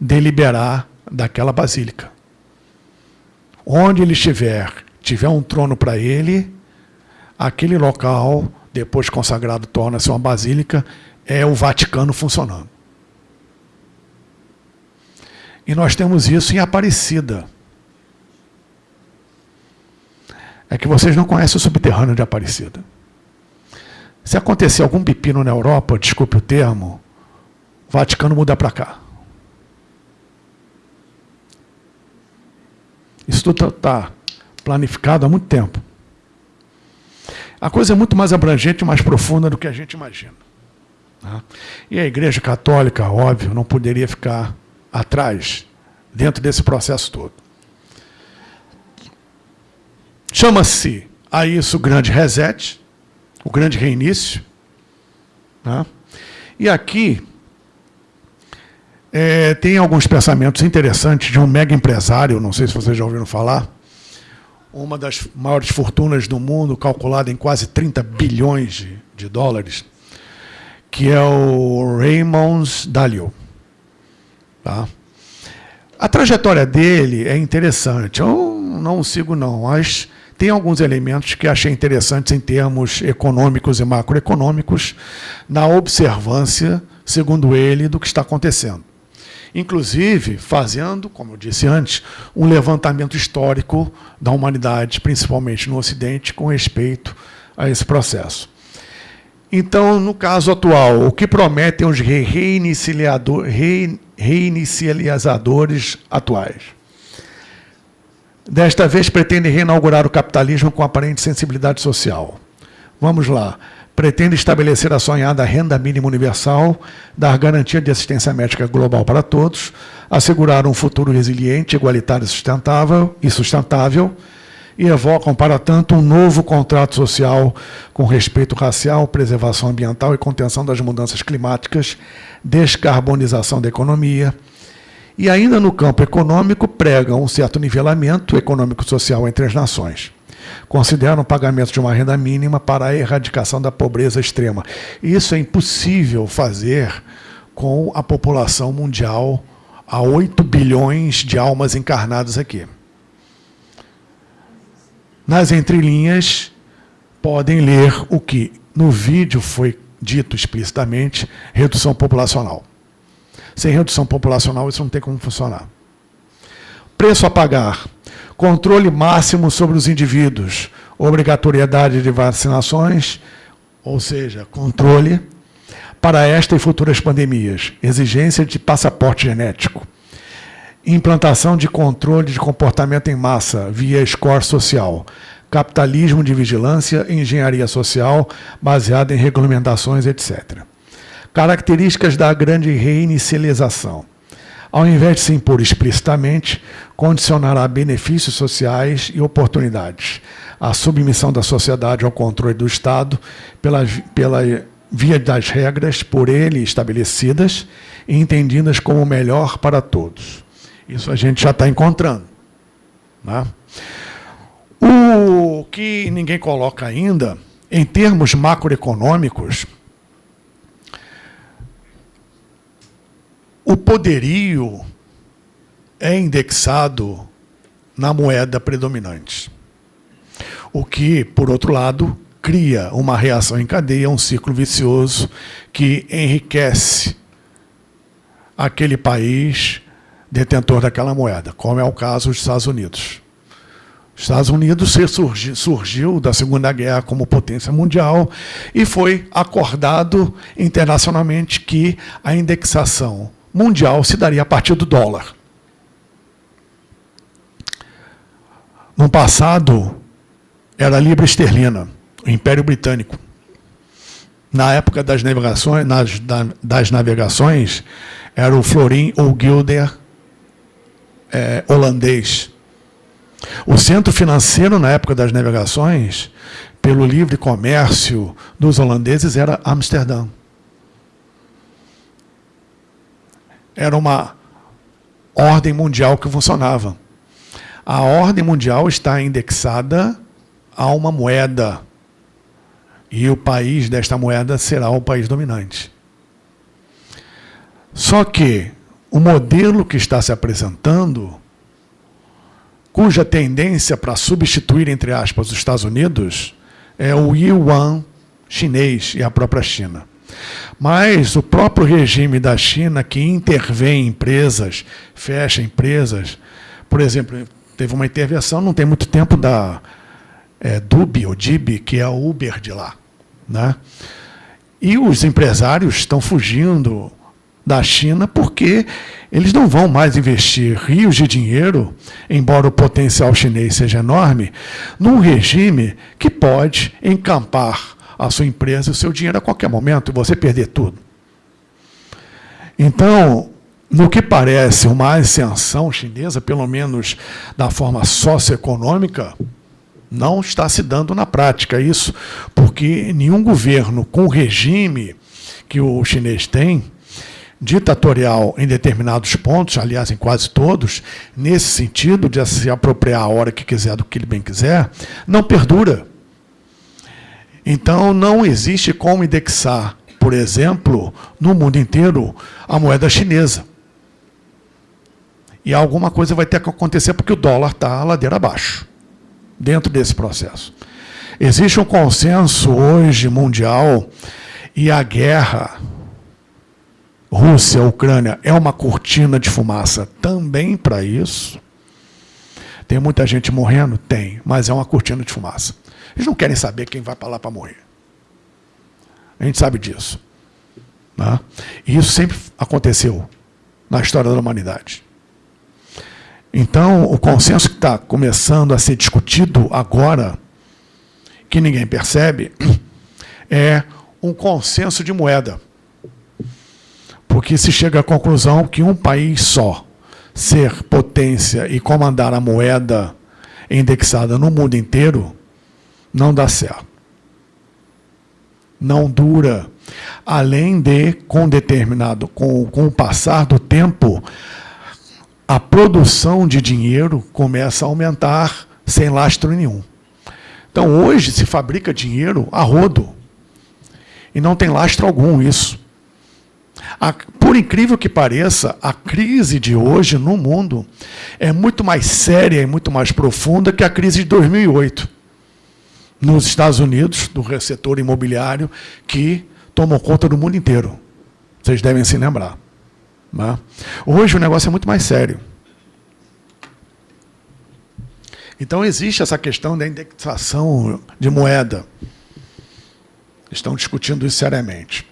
deliberar daquela basílica. Onde ele estiver tiver um trono para ele, aquele local, depois consagrado, torna-se uma basílica, é o Vaticano funcionando. E nós temos isso em Aparecida. É que vocês não conhecem o subterrâneo de Aparecida. Se acontecer algum pepino na Europa, desculpe o termo, o Vaticano muda para cá. Isso tudo está planificado há muito tempo. A coisa é muito mais abrangente e mais profunda do que a gente imagina. Tá? E a Igreja Católica, óbvio, não poderia ficar atrás dentro desse processo todo. Chama-se a isso o grande reset, o grande reinício. Tá? E aqui é, tem alguns pensamentos interessantes de um mega empresário, não sei se vocês já ouviram falar, uma das maiores fortunas do mundo, calculada em quase 30 bilhões de, de dólares, que é o Raymond Dalio. Tá? A trajetória dele é interessante. Eu não sigo, não, mas tem alguns elementos que achei interessantes em termos econômicos e macroeconômicos, na observância, segundo ele, do que está acontecendo inclusive fazendo, como eu disse antes, um levantamento histórico da humanidade, principalmente no Ocidente, com respeito a esse processo. Então, no caso atual, o que prometem os reinicializadores atuais? Desta vez pretendem reinaugurar o capitalismo com aparente sensibilidade social. Vamos lá pretende estabelecer a sonhada renda mínima universal, dar garantia de assistência médica global para todos, assegurar um futuro resiliente, igualitário sustentável e sustentável, e evocam, para tanto, um novo contrato social com respeito racial, preservação ambiental e contenção das mudanças climáticas, descarbonização da economia. E ainda no campo econômico, pregam um certo nivelamento econômico-social entre as nações. Consideram o pagamento de uma renda mínima para a erradicação da pobreza extrema. Isso é impossível fazer com a população mundial a 8 bilhões de almas encarnadas aqui. Nas entrelinhas, podem ler o que no vídeo foi dito explicitamente, redução populacional. Sem redução populacional, isso não tem como funcionar. Preço a pagar. Controle máximo sobre os indivíduos. Obrigatoriedade de vacinações, ou seja, controle para esta e futuras pandemias. Exigência de passaporte genético. Implantação de controle de comportamento em massa via score social. Capitalismo de vigilância e engenharia social baseada em regulamentações, etc. Características da grande reinicialização. Ao invés de se impor explicitamente, condicionará benefícios sociais e oportunidades. A submissão da sociedade ao controle do Estado pela, pela via das regras por ele estabelecidas e entendidas como melhor para todos. Isso a gente já está encontrando. Né? O que ninguém coloca ainda, em termos macroeconômicos, o poderio é indexado na moeda predominante. O que, por outro lado, cria uma reação em cadeia, um ciclo vicioso que enriquece aquele país detentor daquela moeda, como é o caso dos Estados Unidos. Os Estados Unidos surgiu da Segunda Guerra como potência mundial e foi acordado internacionalmente que a indexação mundial se daria a partir do dólar. No passado, era a libra esterlina, o Império Britânico. Na época das navegações, nas, das navegações era o florim ou guilder é, holandês. O centro financeiro, na época das navegações, pelo livre comércio dos holandeses, era Amsterdã. Era uma ordem mundial que funcionava. A ordem mundial está indexada a uma moeda. E o país desta moeda será o país dominante. Só que o modelo que está se apresentando, cuja tendência para substituir, entre aspas, os Estados Unidos, é o yuan chinês e a própria China. Mas o próprio regime da China, que intervém em empresas, fecha empresas, por exemplo, teve uma intervenção, não tem muito tempo, da é, ou Dib, que é a Uber de lá. Né? E os empresários estão fugindo da China, porque eles não vão mais investir rios de dinheiro, embora o potencial chinês seja enorme, num regime que pode encampar a sua empresa e o seu dinheiro a qualquer momento e você perder tudo. Então, no que parece uma ascensão chinesa, pelo menos da forma socioeconômica, não está se dando na prática isso, porque nenhum governo com o regime que o chinês tem ditatorial em determinados pontos, aliás, em quase todos, nesse sentido de se apropriar a hora que quiser do que ele bem quiser, não perdura. Então, não existe como indexar, por exemplo, no mundo inteiro, a moeda chinesa. E alguma coisa vai ter que acontecer porque o dólar está ladeira abaixo, dentro desse processo. Existe um consenso hoje mundial e a guerra Rússia, Ucrânia é uma cortina de fumaça também para isso. Tem muita gente morrendo? Tem, mas é uma cortina de fumaça. Eles não querem saber quem vai para lá para morrer. A gente sabe disso. Né? E isso sempre aconteceu na história da humanidade. Então, o consenso que está começando a ser discutido agora, que ninguém percebe, é um consenso de moeda porque se chega à conclusão que um país só ser potência e comandar a moeda indexada no mundo inteiro não dá certo. Não dura. Além de, com determinado, com, com o passar do tempo, a produção de dinheiro começa a aumentar sem lastro nenhum. Então, hoje se fabrica dinheiro a rodo. E não tem lastro algum isso. A, por incrível que pareça, a crise de hoje no mundo é muito mais séria e muito mais profunda que a crise de 2008 nos Estados Unidos, do setor imobiliário, que tomou conta do mundo inteiro. Vocês devem se lembrar. Né? Hoje o negócio é muito mais sério. Então existe essa questão da indexação de moeda. Estão discutindo isso seriamente.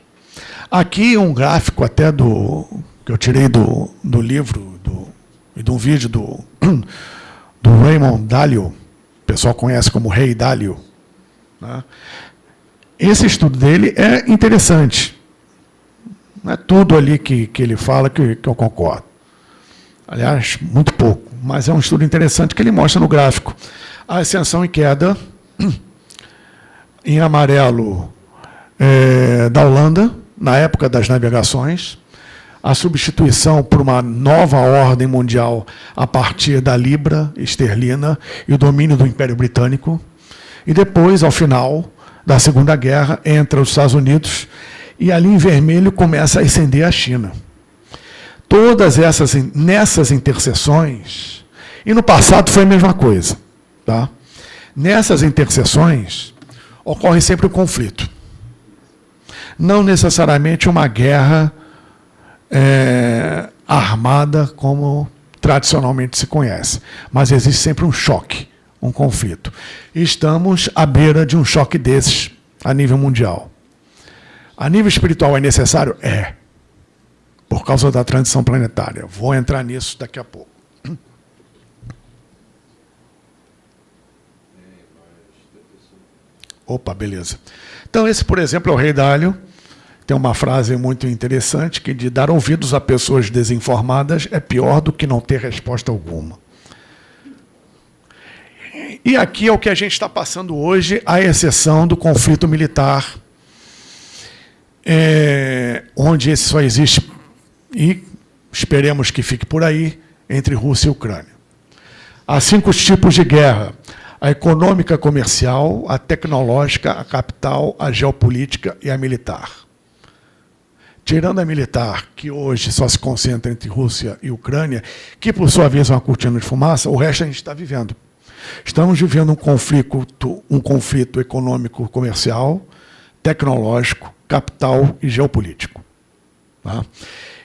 Aqui um gráfico até do que eu tirei do, do livro do, e de um vídeo do, do Raymond Dalio, o pessoal conhece como Rei Dalio. Né? Esse estudo dele é interessante. Não é tudo ali que, que ele fala que, que eu concordo. Aliás, muito pouco. Mas é um estudo interessante que ele mostra no gráfico. A ascensão e queda, em amarelo, é, da Holanda, na época das navegações, a substituição por uma nova ordem mundial a partir da libra esterlina e o domínio do Império Britânico, e depois, ao final da Segunda Guerra, entra os Estados Unidos e ali em vermelho começa a ascender a China. Todas essas, nessas interseções, e no passado foi a mesma coisa, tá? nessas interseções ocorre sempre um conflito. Não necessariamente uma guerra é, armada como tradicionalmente se conhece, mas existe sempre um choque, um conflito. Estamos à beira de um choque desses a nível mundial. A nível espiritual é necessário? É. Por causa da transição planetária. Vou entrar nisso daqui a pouco. Opa, beleza. Então, esse, por exemplo, é o rei Dálio. Tem uma frase muito interessante que de dar ouvidos a pessoas desinformadas é pior do que não ter resposta alguma. E aqui é o que a gente está passando hoje, à exceção do conflito militar é, onde esse só existe, e esperemos que fique por aí, entre Rússia e Ucrânia. Há cinco tipos de guerra. A econômica comercial, a tecnológica, a capital, a geopolítica e a militar. Tirando a militar, que hoje só se concentra entre Rússia e Ucrânia, que por sua vez é uma cortina de fumaça, o resto a gente está vivendo. Estamos vivendo um conflito, um conflito econômico comercial, tecnológico, capital e geopolítico. Tá?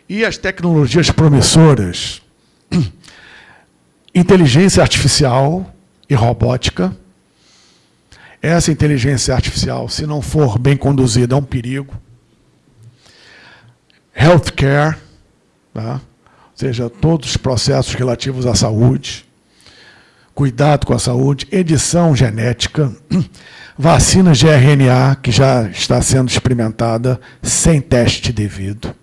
E as tecnologias promissoras, inteligência artificial e robótica. Essa inteligência artificial, se não for bem conduzida, é um perigo. Healthcare, tá? ou seja, todos os processos relativos à saúde, cuidado com a saúde, edição genética, vacinas de RNA, que já está sendo experimentada sem teste devido,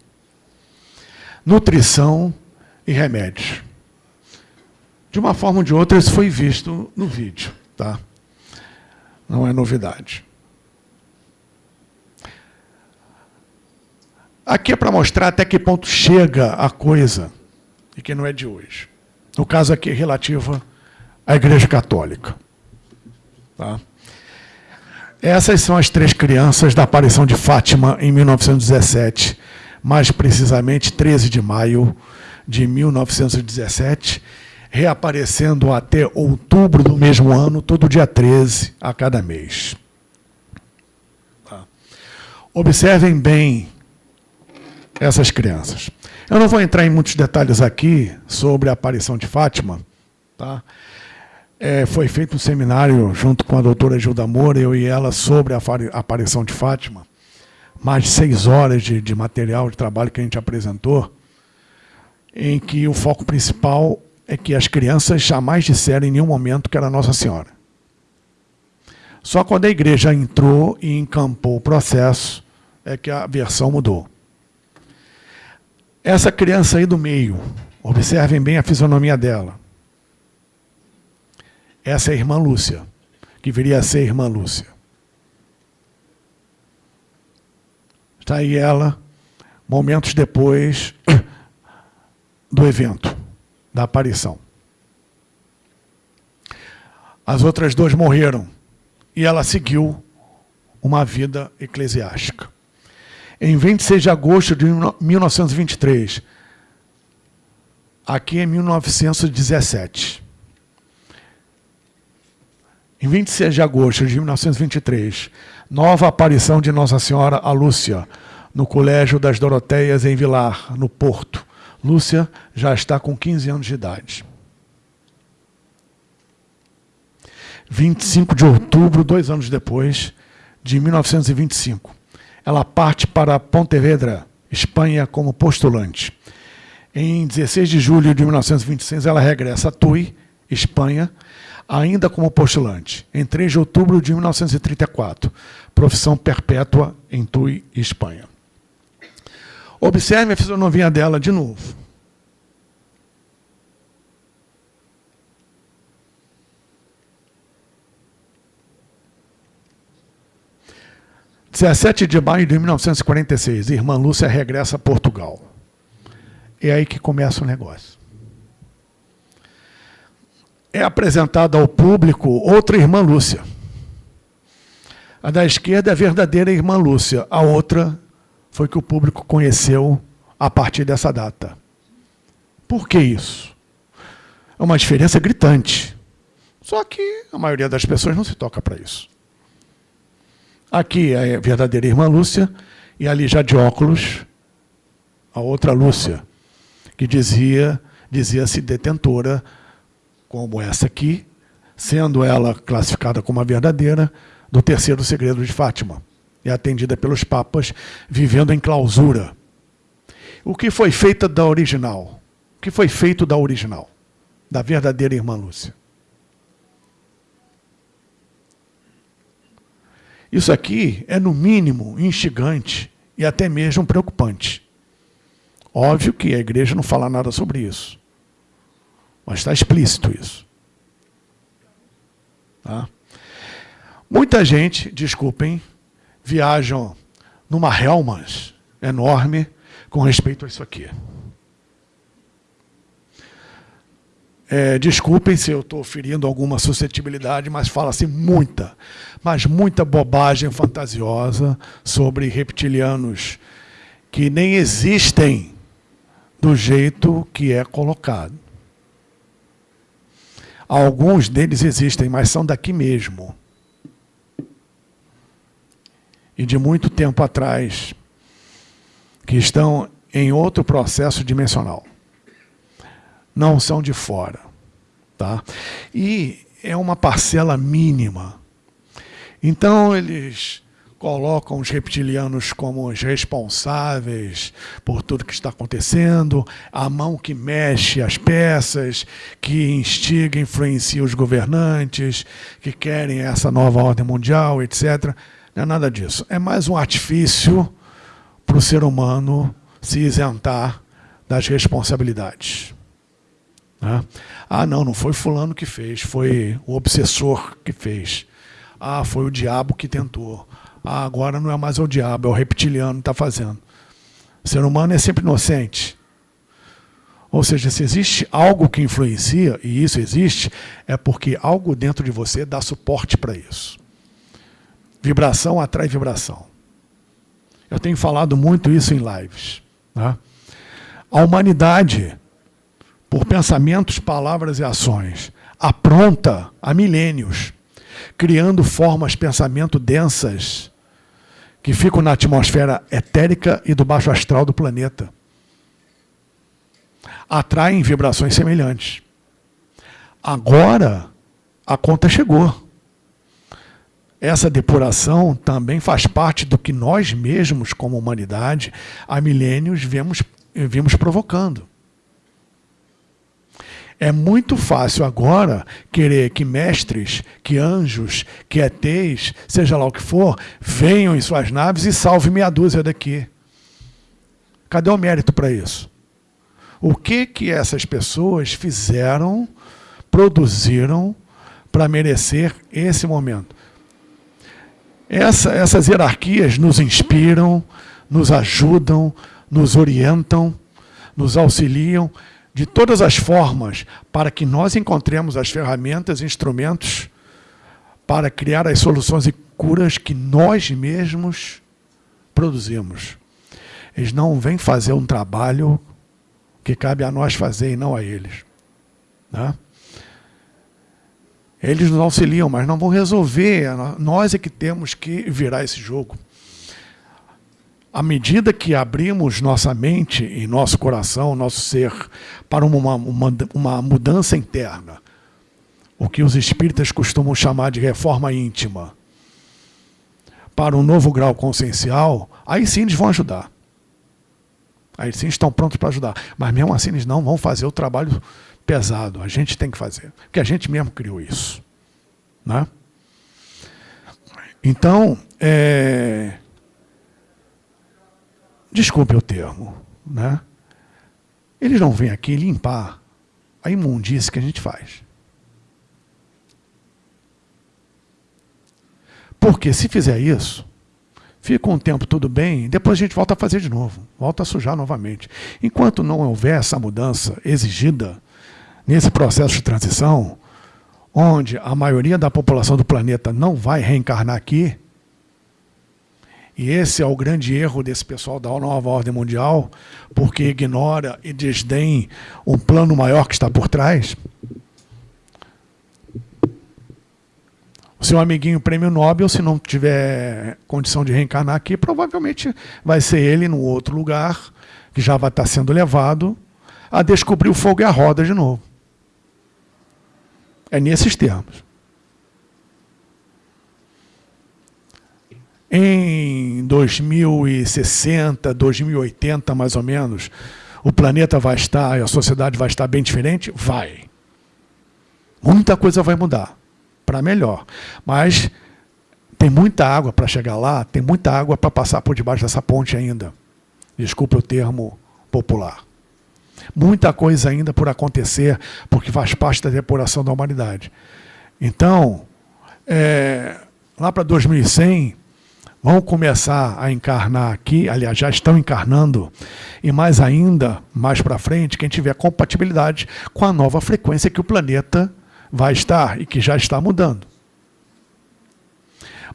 nutrição e remédios. De uma forma ou de outra, isso foi visto no vídeo. Tá? Não é novidade. Aqui é para mostrar até que ponto chega a coisa, e que não é de hoje. No caso aqui, relativa à Igreja Católica. Tá? Essas são as três crianças da aparição de Fátima em 1917, mais precisamente 13 de maio de 1917, reaparecendo até outubro do mesmo ano, todo dia 13, a cada mês. Tá. Observem bem essas crianças. Eu não vou entrar em muitos detalhes aqui sobre a aparição de Fátima, tá? É, foi feito um seminário junto com a doutora Gilda Moura, eu e ela, sobre a aparição de Fátima. Mais de seis horas de, de material de trabalho que a gente apresentou, em que o foco principal é que as crianças jamais disseram em nenhum momento que era Nossa Senhora. Só quando a igreja entrou e encampou o processo é que a versão mudou. Essa criança aí do meio, observem bem a fisionomia dela. Essa é a irmã Lúcia, que viria a ser a irmã Lúcia. Está aí ela, momentos depois do evento, da aparição. As outras duas morreram e ela seguiu uma vida eclesiástica. Em 26 de agosto de 1923, aqui em 1917, em 26 de agosto de 1923, nova aparição de Nossa Senhora a Lúcia, no Colégio das Doroteias, em Vilar, no Porto. Lúcia já está com 15 anos de idade. 25 de outubro, dois anos depois, de 1925. Ela parte para Pontevedra, Espanha, como postulante. Em 16 de julho de 1926, ela regressa a Tui, Espanha, ainda como postulante. Em 3 de outubro de 1934, profissão perpétua em Tui, Espanha. Observe a fisionomia dela de novo. 17 de maio de 1946, irmã Lúcia regressa a Portugal. É aí que começa o negócio. É apresentada ao público outra irmã Lúcia. A da esquerda é a verdadeira irmã Lúcia, a outra foi que o público conheceu a partir dessa data. Por que isso? É uma diferença gritante. Só que a maioria das pessoas não se toca para isso. Aqui é a verdadeira irmã Lúcia, e ali já de óculos, a outra Lúcia, que dizia dizia-se detentora, como essa aqui, sendo ela classificada como a verdadeira, do terceiro segredo de Fátima. É atendida pelos papas, vivendo em clausura. O que foi feito da original? O que foi feito da original? Da verdadeira irmã Lúcia? Isso aqui é, no mínimo, instigante e até mesmo preocupante. Óbvio que a igreja não fala nada sobre isso. Mas está explícito isso. Tá? Muita gente, desculpem, viajam numa Helmas enorme com respeito a isso aqui. É, desculpem se eu estou ferindo alguma suscetibilidade, mas fala-se muita, mas muita bobagem fantasiosa sobre reptilianos que nem existem do jeito que é colocado. Alguns deles existem, mas são daqui mesmo. E de muito tempo atrás, que estão em outro processo dimensional não são de fora. Tá? E é uma parcela mínima. Então, eles colocam os reptilianos como os responsáveis por tudo que está acontecendo, a mão que mexe as peças, que instiga, influencia os governantes, que querem essa nova ordem mundial, etc. Não é nada disso. É mais um artifício para o ser humano se isentar das responsabilidades. Né? Ah, não, não foi fulano que fez, foi o obsessor que fez. Ah, foi o diabo que tentou. Ah, agora não é mais o diabo, é o reptiliano que está fazendo. O ser humano é sempre inocente. Ou seja, se existe algo que influencia, e isso existe, é porque algo dentro de você dá suporte para isso. Vibração atrai vibração. Eu tenho falado muito isso em lives. Né? A humanidade por pensamentos, palavras e ações, apronta há milênios, criando formas pensamento densas que ficam na atmosfera etérica e do baixo astral do planeta. Atraem vibrações semelhantes. Agora, a conta chegou. Essa depuração também faz parte do que nós mesmos, como humanidade, há milênios vemos, vimos provocando. É muito fácil agora querer que mestres, que anjos, que ETs, seja lá o que for, venham em suas naves e salve meia dúzia daqui. Cadê o mérito para isso? O que que essas pessoas fizeram, produziram para merecer esse momento? Essa, essas hierarquias nos inspiram, nos ajudam, nos orientam, nos auxiliam de todas as formas para que nós encontremos as ferramentas e instrumentos para criar as soluções e curas que nós mesmos produzimos. Eles não vêm fazer um trabalho que cabe a nós fazer e não a eles. Né? Eles nos auxiliam, mas não vão resolver. Nós é que temos que virar esse jogo. À medida que abrimos nossa mente e nosso coração, nosso ser, para uma, uma, uma mudança interna, o que os espíritas costumam chamar de reforma íntima, para um novo grau consciencial, aí sim eles vão ajudar. Aí sim estão prontos para ajudar. Mas mesmo assim eles não vão fazer o trabalho pesado. A gente tem que fazer. Porque a gente mesmo criou isso. Né? Então, é... desculpe o termo, né? eles não vêm aqui limpar a imundície que a gente faz. Porque se fizer isso, fica um tempo tudo bem, depois a gente volta a fazer de novo, volta a sujar novamente. Enquanto não houver essa mudança exigida nesse processo de transição, onde a maioria da população do planeta não vai reencarnar aqui, e esse é o grande erro desse pessoal da nova ordem mundial, porque ignora e desdém um plano maior que está por trás. O seu amiguinho prêmio Nobel, se não tiver condição de reencarnar aqui, provavelmente vai ser ele no outro lugar, que já vai estar sendo levado a descobrir o fogo e a roda de novo. É nesses termos. Em 2060, 2080, mais ou menos, o planeta vai estar, a sociedade vai estar bem diferente? Vai. Muita coisa vai mudar para melhor. Mas tem muita água para chegar lá, tem muita água para passar por debaixo dessa ponte ainda. Desculpe o termo popular. Muita coisa ainda por acontecer, porque faz parte da depuração da humanidade. Então, é, lá para 2100, vão começar a encarnar aqui, aliás, já estão encarnando, e mais ainda, mais para frente, quem tiver compatibilidade com a nova frequência que o planeta vai estar e que já está mudando.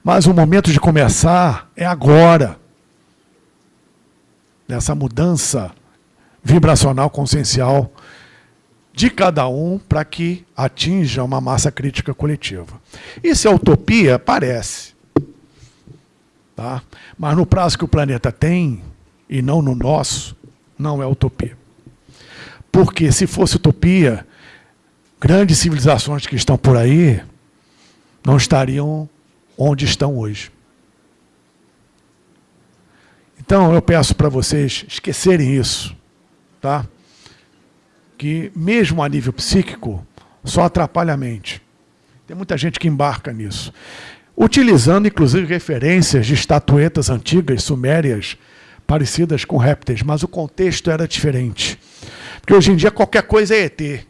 Mas o momento de começar é agora. Nessa mudança vibracional consciencial de cada um para que atinja uma massa crítica coletiva. Isso é utopia? Parece. Tá? Mas no prazo que o planeta tem, e não no nosso, não é utopia. Porque se fosse utopia, grandes civilizações que estão por aí não estariam onde estão hoje. Então eu peço para vocês esquecerem isso, tá? Que mesmo a nível psíquico só atrapalha a mente. Tem muita gente que embarca nisso, utilizando inclusive referências de estatuetas antigas sumérias parecidas com répteis, mas o contexto era diferente. Porque hoje em dia qualquer coisa é ET. E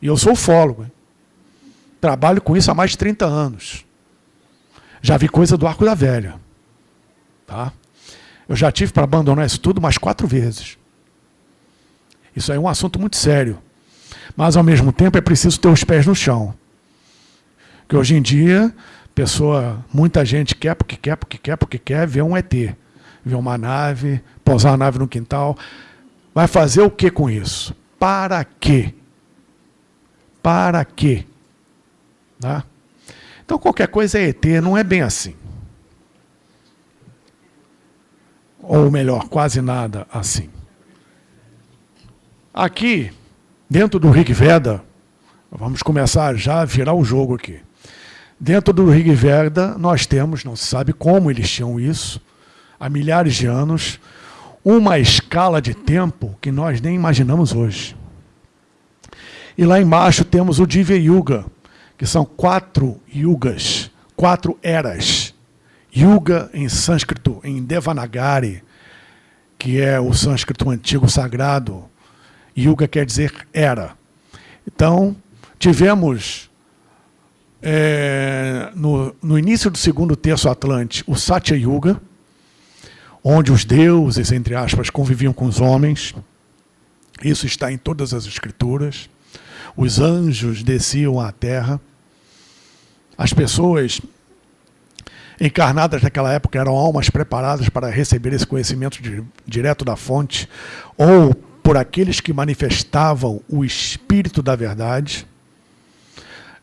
eu sou ufólogo. Hein? Trabalho com isso há mais de 30 anos. Já vi coisa do Arco da Velha. Tá? Eu já tive para abandonar isso tudo mais quatro vezes. Isso é um assunto muito sério. Mas, ao mesmo tempo, é preciso ter os pés no chão. Que hoje em dia, pessoa, muita gente quer porque quer, porque quer, porque quer ver um ET. Ver uma nave, pousar a nave no quintal. Vai fazer o que com isso? Para quê? para quê? Tá? Então qualquer coisa é ET, não é bem assim. Ou melhor, quase nada assim. Aqui, dentro do Rig Veda, vamos começar já a virar o jogo aqui. Dentro do Rig Veda, nós temos, não se sabe como eles tinham isso, há milhares de anos, uma escala de tempo que nós nem imaginamos hoje. E lá embaixo temos o Divya Yuga, que são quatro yugas, quatro eras. Yuga em sânscrito, em Devanagari, que é o sânscrito antigo sagrado. Yuga quer dizer era. Então, tivemos é, no, no início do segundo terço Atlante o Satya Yuga, onde os deuses, entre aspas, conviviam com os homens. Isso está em todas as escrituras os anjos desciam à terra. as pessoas encarnadas naquela época eram almas preparadas para receber esse conhecimento de, direto da fonte, ou por aqueles que manifestavam o espírito da verdade.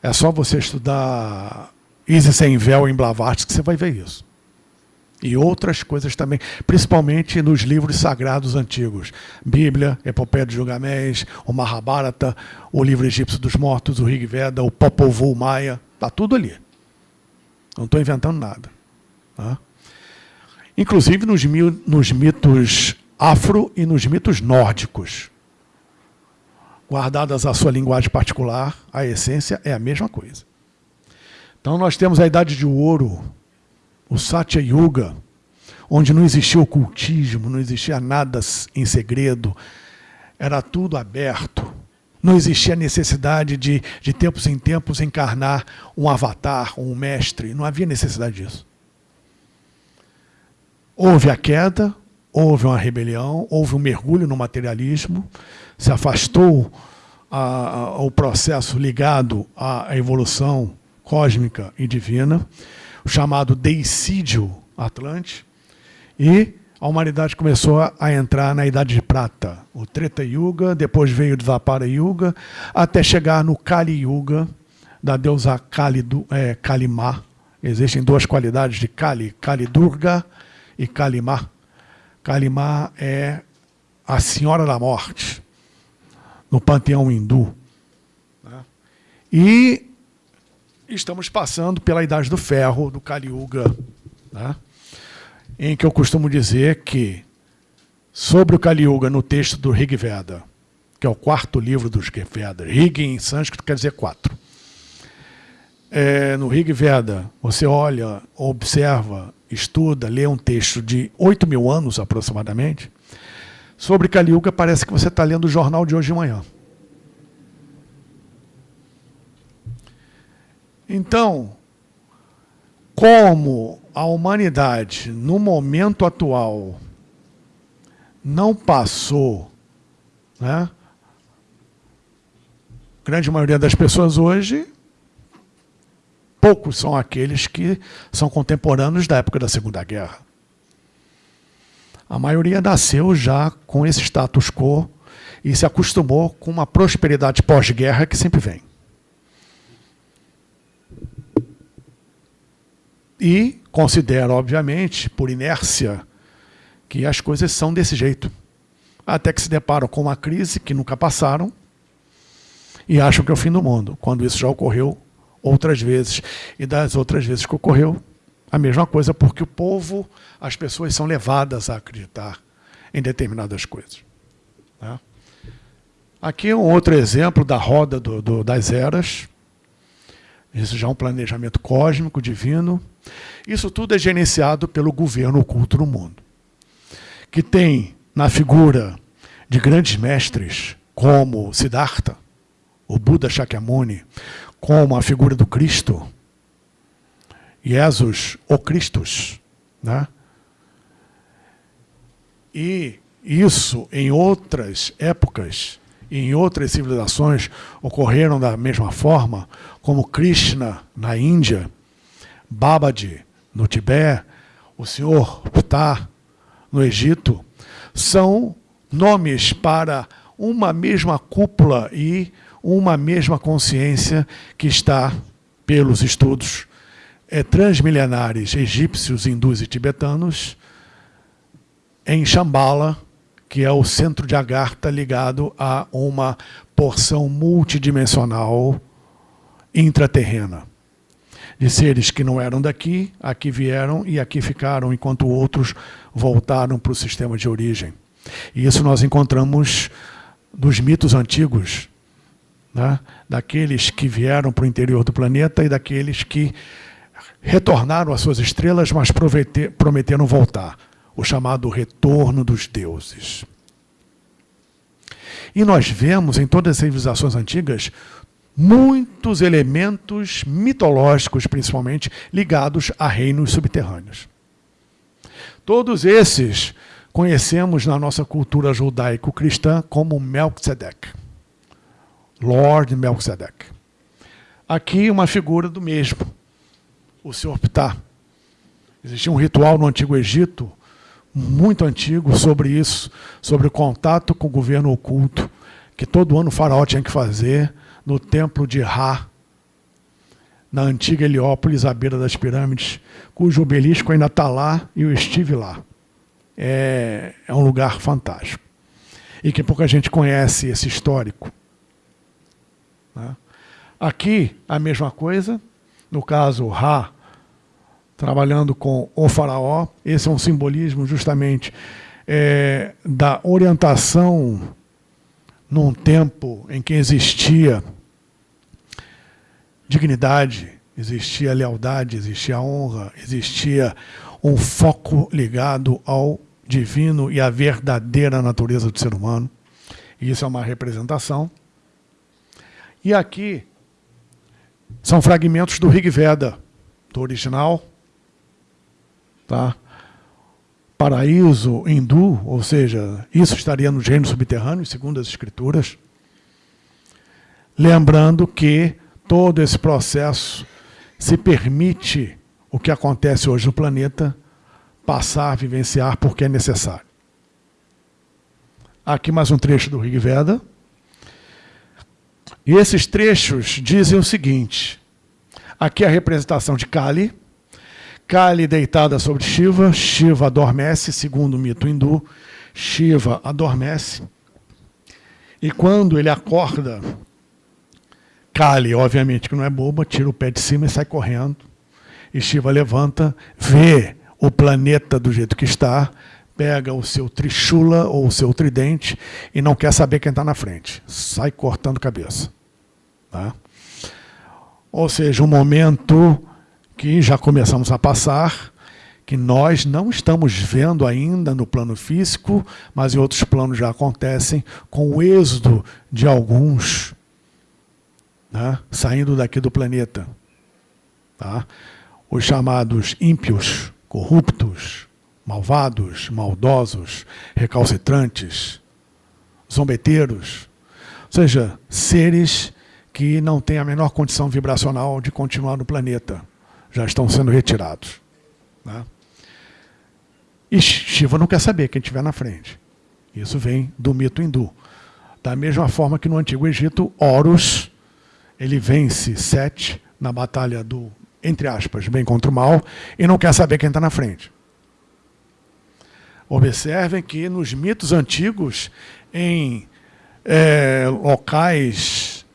É só você estudar Isis sem véu em Blavatsky que você vai ver isso. E outras coisas também, principalmente nos livros sagrados antigos. Bíblia, Epopeia de Gilgamesh, o Mahabharata, o livro egípcio dos mortos, o Rig Veda, o Popol Vuh Maia, está tudo ali. Não estou inventando nada. Tá? Inclusive nos, nos mitos afro e nos mitos nórdicos. Guardadas a sua linguagem particular, a essência é a mesma coisa. Então nós temos a Idade de Ouro, o Satya Yuga, onde não existia ocultismo, não existia nada em segredo, era tudo aberto. Não existia necessidade de, de tempos em tempos, encarnar um avatar, um mestre. Não havia necessidade disso. Houve a queda, houve uma rebelião, houve um mergulho no materialismo, se afastou a, processo ligado à evolução cósmica e divina, o chamado deicídio atlante, e a humanidade começou a entrar na Idade de Prata, o Treta Yuga, depois veio o Dvapara Yuga, até chegar no Kali Yuga, da deusa Kali, é, Kalimá. Existem duas qualidades de Kali, Kali Durga e Kalimá. Kalimá é a Senhora da Morte, no panteão hindu. Né? E estamos passando pela Idade do Ferro, do Kali Yuga. Né? em que eu costumo dizer que, sobre o Kali Yuga, no texto do Rig Veda, que é o quarto livro dos Vedas, Rig em sânscrito quer dizer quatro. É, no Rig Veda, você olha, observa, estuda, lê um texto de 8 mil anos aproximadamente, sobre Kali Yuga parece que você está lendo o jornal de hoje de manhã. Então, como a humanidade, no momento atual, não passou, né? A grande maioria das pessoas hoje, poucos são aqueles que são contemporâneos da época da Segunda Guerra. A maioria nasceu já com esse status quo e se acostumou com uma prosperidade pós-guerra que sempre vem. E considera, obviamente, por inércia, que as coisas são desse jeito. Até que se deparam com uma crise que nunca passaram e acham que é o fim do mundo, quando isso já ocorreu outras vezes. E das outras vezes que ocorreu, a mesma coisa, porque o povo, as pessoas são levadas a acreditar em determinadas coisas. Né? Aqui é um outro exemplo da roda do, do, das eras. Isso já é um planejamento cósmico, divino. Isso tudo é gerenciado pelo governo oculto no mundo, que tem na figura de grandes mestres como Siddhartha, o Buda Shakyamuni, como a figura do Cristo, Jesus, o Cristos. Né? E isso, em outras épocas, em outras civilizações, ocorreram da mesma forma, como Krishna na Índia, Babaji no Tibete, o senhor Ptah no Egito, são nomes para uma mesma cúpula e uma mesma consciência que está, pelos estudos é, transmilenares egípcios, hindus e tibetanos, em Shambhala, que é o centro de Agartha ligado a uma porção multidimensional intraterrena de seres que não eram daqui, aqui vieram e aqui ficaram, enquanto outros voltaram para o sistema de origem. E isso nós encontramos dos mitos antigos, né? daqueles que vieram para o interior do planeta e daqueles que retornaram às suas estrelas, mas prometeram voltar. O chamado retorno dos deuses. E nós vemos em todas as civilizações antigas muitos elementos mitológicos, principalmente, ligados a reinos subterrâneos. Todos esses conhecemos na nossa cultura judaico-cristã como Melchizedek, Lord Melchizedek. Aqui uma figura do mesmo, o Senhor Ptah. Existia um ritual no Antigo Egito, muito antigo, sobre isso, sobre o contato com o governo oculto, que todo ano o faraó tinha que fazer no templo de Ra, na antiga Heliópolis, à beira das pirâmides, cujo obelisco ainda está lá e eu estive lá. É, é um lugar fantástico. E que pouca gente conhece esse histórico. Né? Aqui, a mesma coisa, no caso, Ra, trabalhando com o faraó, esse é um simbolismo justamente é, da orientação num tempo em que existia dignidade, existia lealdade, existia honra, existia um foco ligado ao divino e à verdadeira natureza do ser humano. E isso é uma representação. E aqui são fragmentos do Rig Veda, do original, tá? paraíso hindu, ou seja, isso estaria no reino subterrâneo, segundo as escrituras. Lembrando que todo esse processo se permite o que acontece hoje no planeta passar, vivenciar, porque é necessário. Aqui mais um trecho do Rig Veda. E esses trechos dizem o seguinte, aqui é a representação de Kali, Kali deitada sobre Shiva, Shiva adormece, segundo o mito hindu, Shiva adormece, e quando ele acorda, Kali, obviamente que não é boba, tira o pé de cima e sai correndo, e Shiva levanta, vê o planeta do jeito que está, pega o seu trishula ou o seu tridente e não quer saber quem está na frente. Sai cortando cabeça. Tá? Ou seja, um momento que já começamos a passar, que nós não estamos vendo ainda no plano físico, mas em outros planos já acontecem, com o êxodo de alguns né, saindo daqui do planeta. Tá? Os chamados ímpios, corruptos, malvados, maldosos, recalcitrantes, zombeteiros, ou seja, seres que não têm a menor condição vibracional de continuar no planeta já estão sendo retirados. Né? E Shiva não quer saber quem estiver na frente. Isso vem do mito hindu. Da mesma forma que no Antigo Egito, Horus, ele vence Sete na batalha do, entre aspas, bem contra o mal, e não quer saber quem está na frente. Observem que nos mitos antigos, em é, locais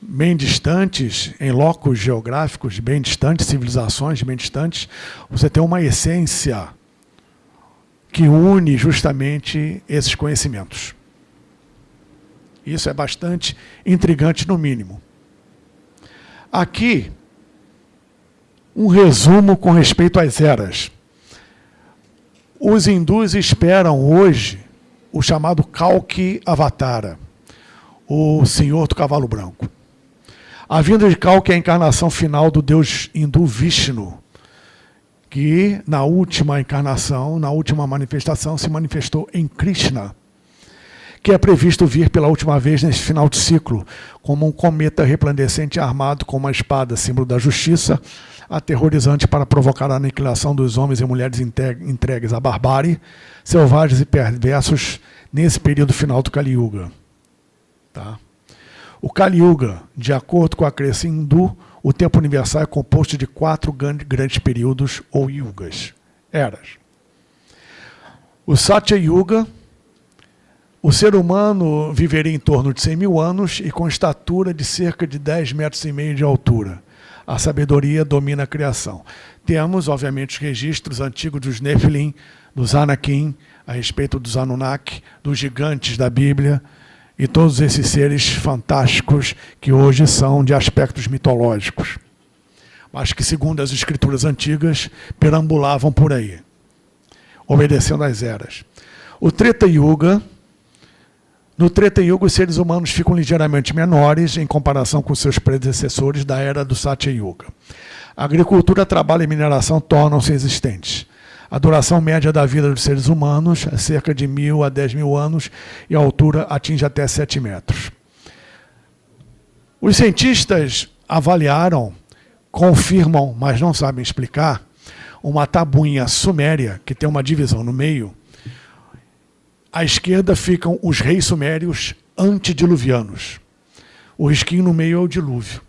bem distantes, em locos geográficos bem distantes, civilizações bem distantes, você tem uma essência que une justamente esses conhecimentos. Isso é bastante intrigante, no mínimo. Aqui, um resumo com respeito às eras. Os hindus esperam hoje o chamado Kalki Avatara, o Senhor do Cavalo Branco. A vinda de Kalki é a encarnação final do deus hindu Vishnu, que na última encarnação, na última manifestação, se manifestou em Krishna, que é previsto vir pela última vez neste final de ciclo, como um cometa resplandecente armado com uma espada, símbolo da justiça, aterrorizante para provocar a aniquilação dos homens e mulheres entregues à barbárie, selvagens e perversos nesse período final do Kali Yuga. Tá? O Kali Yuga, de acordo com a crença hindu, o tempo universal é composto de quatro grandes períodos ou yugas, eras. O Satya Yuga, o ser humano viveria em torno de 100 mil anos e com estatura de cerca de 10 metros e meio de altura. A sabedoria domina a criação. Temos, obviamente, os registros antigos dos Nephilim, dos Anakim, a respeito dos Anunnaki, dos gigantes da Bíblia, e todos esses seres fantásticos que hoje são de aspectos mitológicos, mas que, segundo as escrituras antigas, perambulavam por aí, obedecendo às eras. O Treta Yuga, no Treta Yuga, os seres humanos ficam ligeiramente menores em comparação com seus predecessores da era do Satya Yuga. A agricultura, trabalho e mineração tornam-se existentes. A duração média da vida dos seres humanos é cerca de mil a dez mil anos e a altura atinge até sete metros. Os cientistas avaliaram confirmam, mas não sabem explicar, uma tabuinha suméria, que tem uma divisão no meio. À esquerda ficam os reis sumérios antediluvianos. O risquinho no meio é o dilúvio.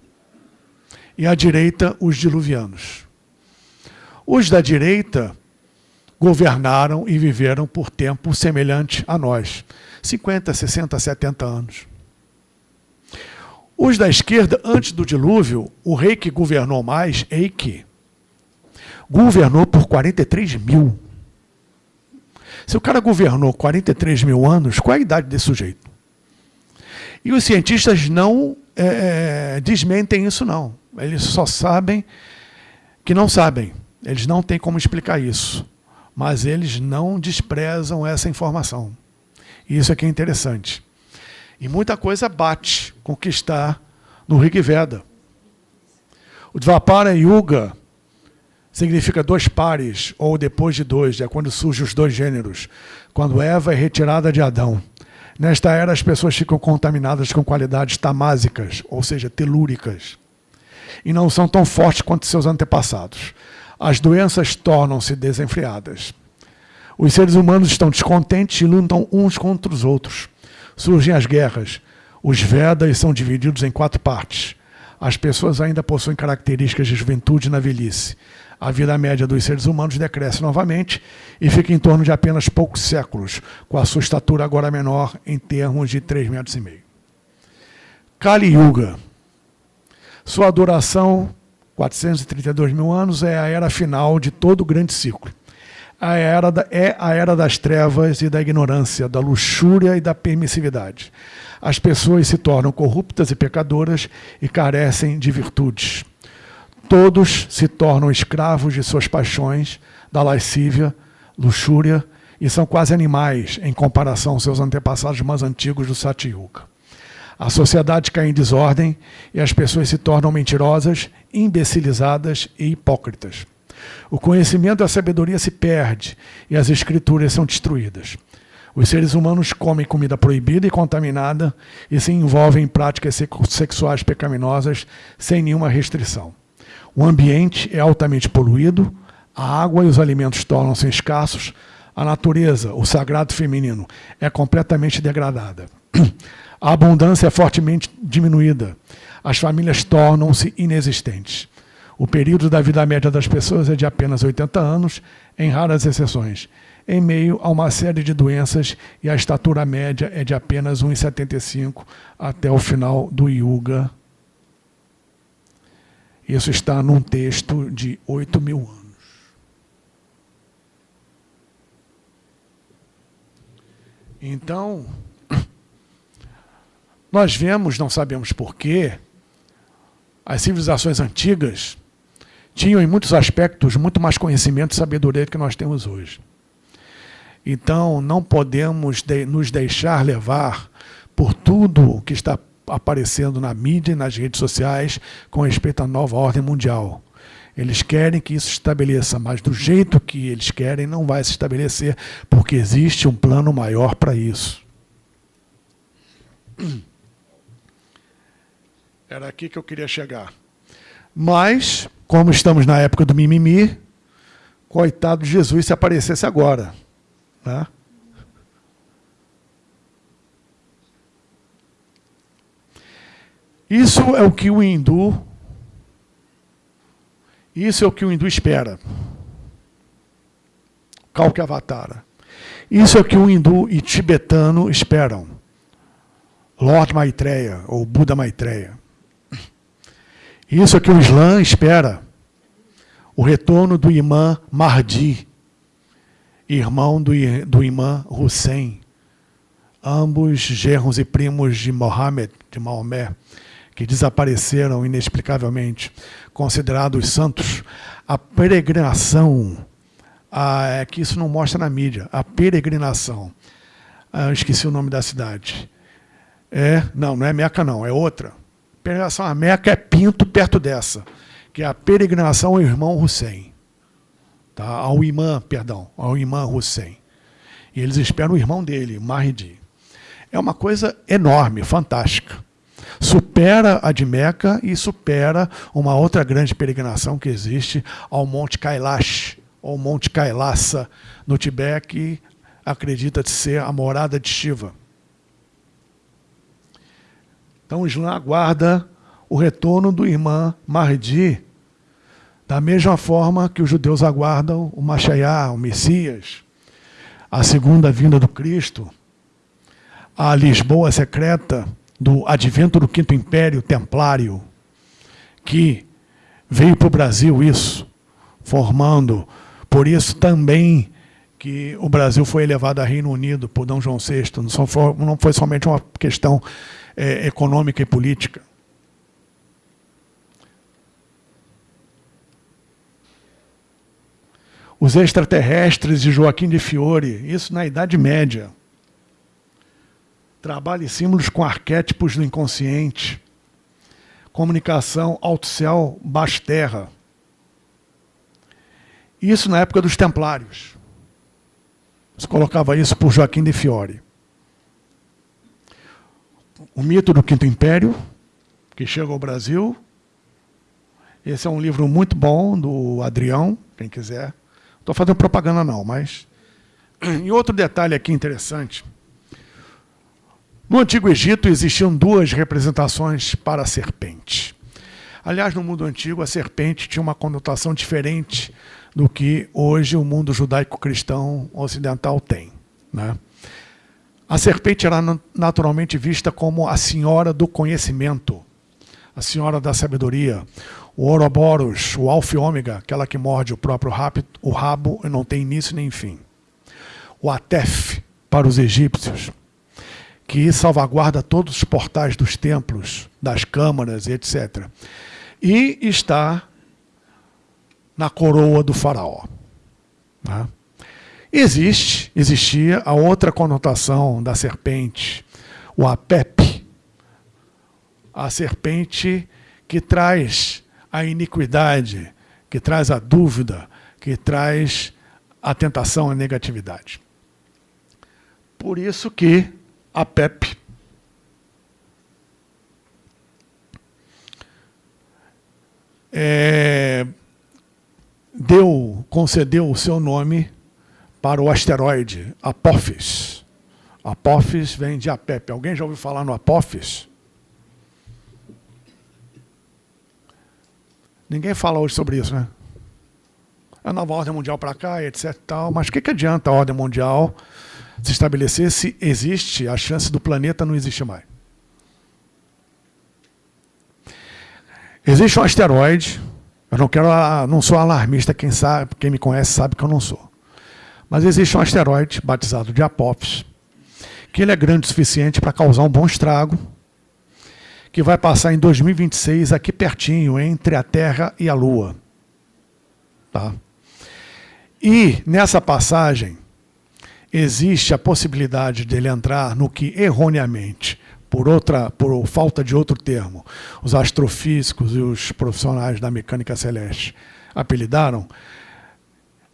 E à direita, os diluvianos. Os da direita governaram e viveram por tempo semelhante a nós. 50, 60, 70 anos. Os da esquerda, antes do dilúvio, o rei que governou mais, Eike, governou por 43 mil. Se o cara governou 43 mil anos, qual é a idade desse sujeito? E os cientistas não é, é, desmentem isso, não. Eles só sabem que não sabem. Eles não têm como explicar isso. Mas eles não desprezam essa informação. Isso é que é interessante. E muita coisa bate com o que está no Rig Veda. O Dvapara Yuga significa dois pares, ou depois de dois, é quando surgem os dois gêneros, quando Eva é retirada de Adão. Nesta era, as pessoas ficam contaminadas com qualidades tamásicas, ou seja, telúricas, e não são tão fortes quanto seus antepassados. As doenças tornam-se desenfreadas. Os seres humanos estão descontentes e lutam uns contra os outros. Surgem as guerras. Os Vedas são divididos em quatro partes. As pessoas ainda possuem características de juventude na velhice. A vida média dos seres humanos decresce novamente e fica em torno de apenas poucos séculos, com a sua estatura agora menor em termos de 3,5 metros. e meio. Kali Yuga. Sua duração, 432 mil anos, é a era final de todo o grande ciclo a era da, é a era das trevas e da ignorância, da luxúria e da permissividade. As pessoas se tornam corruptas e pecadoras e carecem de virtudes. Todos se tornam escravos de suas paixões, da lascívia, luxúria, e são quase animais em comparação aos seus antepassados mais antigos do Satyuga. A sociedade cai em desordem e as pessoas se tornam mentirosas, imbecilizadas e hipócritas. O conhecimento e a sabedoria se perde e as escrituras são destruídas. Os seres humanos comem comida proibida e contaminada e se envolvem em práticas sexuais pecaminosas sem nenhuma restrição. O ambiente é altamente poluído, a água e os alimentos tornam-se escassos, a natureza, o sagrado feminino, é completamente degradada. A abundância é fortemente diminuída. As famílias tornam-se inexistentes. O período da vida média das pessoas é de apenas 80 anos, em raras exceções, em meio a uma série de doenças e a estatura média é de apenas 1,75 até o final do Yuga. Isso está num texto de 8 mil anos. Então, nós vemos, não sabemos porquê, as civilizações antigas tinham em muitos aspectos muito mais conhecimento e sabedoria do que nós temos hoje. Então, não podemos de, nos deixar levar por tudo que está aparecendo na mídia e nas redes sociais com respeito à nova ordem mundial. Eles querem que isso se estabeleça, mas do jeito que eles querem não vai se estabelecer, porque existe um plano maior para isso. Era aqui que eu queria chegar. Mas, como estamos na época do mimimi, coitado de Jesus se aparecesse agora. Né? Isso é o que o hindu, isso é o que o hindu espera. Kalkavatara. Isso é o que o hindu e tibetano esperam. Lord Maitreya, ou Buda Maitreya. Isso é que o Islã espera. O retorno do imã Mahdi, irmão do, do imã Hussein, ambos gerros e primos de Mohammed, de Maomé, que desapareceram inexplicavelmente, considerados santos. A peregrinação, a, é que isso não mostra na mídia, a peregrinação, ah, esqueci o nome da cidade. É, não, não é Meca não, é outra peregrinação a Meca é Pinto perto dessa, que é a peregrinação ao irmão Hussein. Tá? Ao imã, perdão, ao imã Hussein. E eles esperam o irmão dele, Mahdi. É uma coisa enorme, fantástica. Supera a de Meca e supera uma outra grande peregrinação que existe ao Monte Kailash, ou Monte Kailasa, no Tibete, que acredita ser a morada de Shiva. Então o Islã aguarda o retorno do irmão Mahdi, da mesma forma que os judeus aguardam o Machaiá, o Messias, a segunda vinda do Cristo, a Lisboa secreta do advento do Quinto Império Templário, que veio para o Brasil isso, formando, por isso também que o Brasil foi elevado a Reino Unido por D. João VI, não foi, não foi somente uma questão é, econômica e política. Os extraterrestres de Joaquim de Fiore, isso na Idade Média. Trabalho e símbolos com arquétipos do inconsciente. Comunicação alto-céu, baixo-terra. Isso na época dos templários. Se colocava isso por Joaquim de Fiore. O mito do Quinto Império, que chega ao Brasil. Esse é um livro muito bom, do Adrião, quem quiser. Estou fazendo propaganda não, mas... E outro detalhe aqui interessante. No Antigo Egito existiam duas representações para a serpente. Aliás, no mundo antigo, a serpente tinha uma conotação diferente do que hoje o mundo judaico-cristão ocidental tem. Né? A serpente era naturalmente vista como a senhora do conhecimento, a senhora da sabedoria, o Ouroboros, o Alfa e Ômega, aquela que morde o próprio rabo, e não tem início nem fim. O Atef, para os egípcios, que salvaguarda todos os portais dos templos, das câmaras, etc. E está na coroa do faraó. Né? Existe, existia a outra conotação da serpente, o Apep, a serpente que traz a iniquidade, que traz a dúvida, que traz a tentação, a negatividade. Por isso que a PEP é, deu, concedeu o seu nome para o asteroide Apophis. Apophis vem de Apep. Alguém já ouviu falar no Apophis? Ninguém fala hoje sobre isso, né? A nova ordem mundial para cá, etc. Tal, mas o que, que adianta a ordem mundial se estabelecer se existe a chance do planeta não existir mais? Existe um asteroide, eu não quero, não sou alarmista, quem sabe, quem me conhece sabe que eu não sou. Mas existe um asteroide batizado de Apophis, que ele é grande o suficiente para causar um bom estrago que vai passar em 2026 aqui pertinho, entre a Terra e a Lua. Tá? E nessa passagem existe a possibilidade dele entrar no que erroneamente, por outra, por falta de outro termo, os astrofísicos e os profissionais da mecânica celeste apelidaram,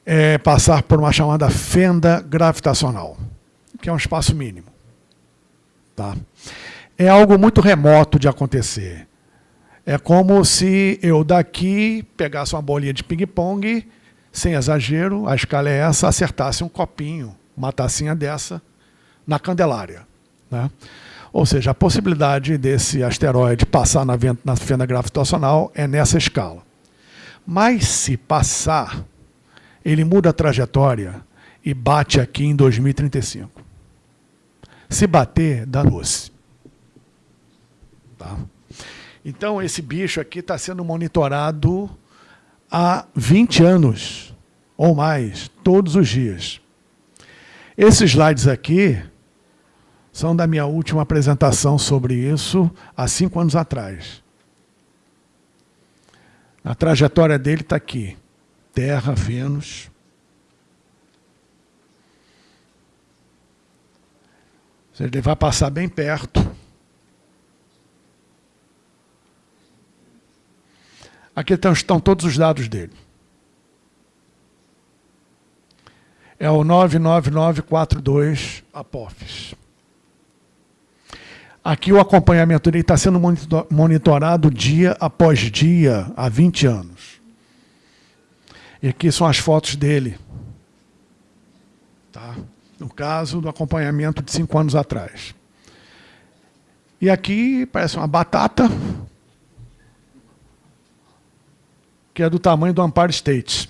é passar por uma chamada fenda gravitacional, que é um espaço mínimo. Tá? é algo muito remoto de acontecer. É como se eu daqui pegasse uma bolinha de ping-pong, sem exagero, a escala é essa, acertasse um copinho, uma tacinha dessa, na Candelária. Né? Ou seja, a possibilidade desse asteroide passar na, na fenda gravitacional é nessa escala. Mas se passar, ele muda a trajetória e bate aqui em 2035. Se bater, danou-se. Tá? Então, esse bicho aqui está sendo monitorado há 20 anos ou mais, todos os dias. Esses slides aqui são da minha última apresentação sobre isso, há cinco anos atrás. A trajetória dele está aqui. Terra, Vênus. Ele vai passar bem perto. Aqui estão todos os dados dele. É o 99942 Apophis. Aqui o acompanhamento está sendo monitorado dia após dia, há 20 anos. E aqui são as fotos dele. Tá? No caso do acompanhamento de cinco anos atrás. E aqui parece uma batata, que é do tamanho do Empire State.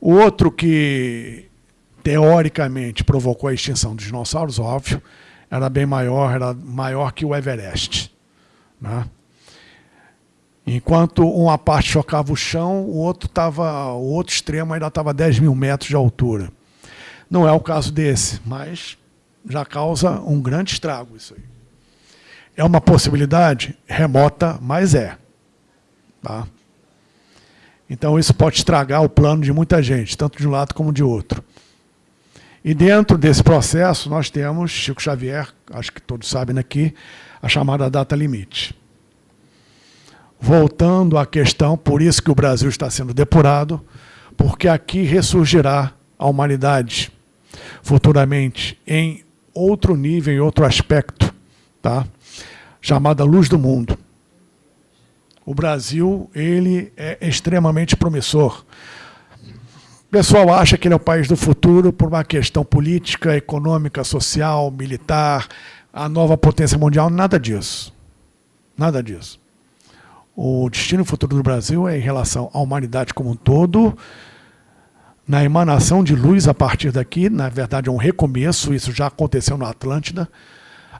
O outro que teoricamente provocou a extinção dos dinossauros, óbvio, era bem maior, era maior que o Everest. Né? Enquanto uma parte chocava o chão, o outro, tava, o outro extremo ainda estava a 10 mil metros de altura. Não é o caso desse, mas já causa um grande estrago isso aí. É uma possibilidade remota, mas é. Tá? Então isso pode estragar o plano de muita gente, tanto de um lado como de outro. E dentro desse processo nós temos, Chico Xavier, acho que todos sabem aqui, a chamada data limite. Voltando à questão, por isso que o Brasil está sendo depurado, porque aqui ressurgirá a humanidade futuramente em outro nível, em outro aspecto, tá? chamada luz do mundo. O Brasil ele é extremamente promissor. O pessoal acha que ele é o país do futuro por uma questão política, econômica, social, militar, a nova potência mundial, nada disso. Nada disso. O destino futuro do Brasil é em relação à humanidade como um todo, na emanação de luz a partir daqui, na verdade é um recomeço, isso já aconteceu na Atlântida.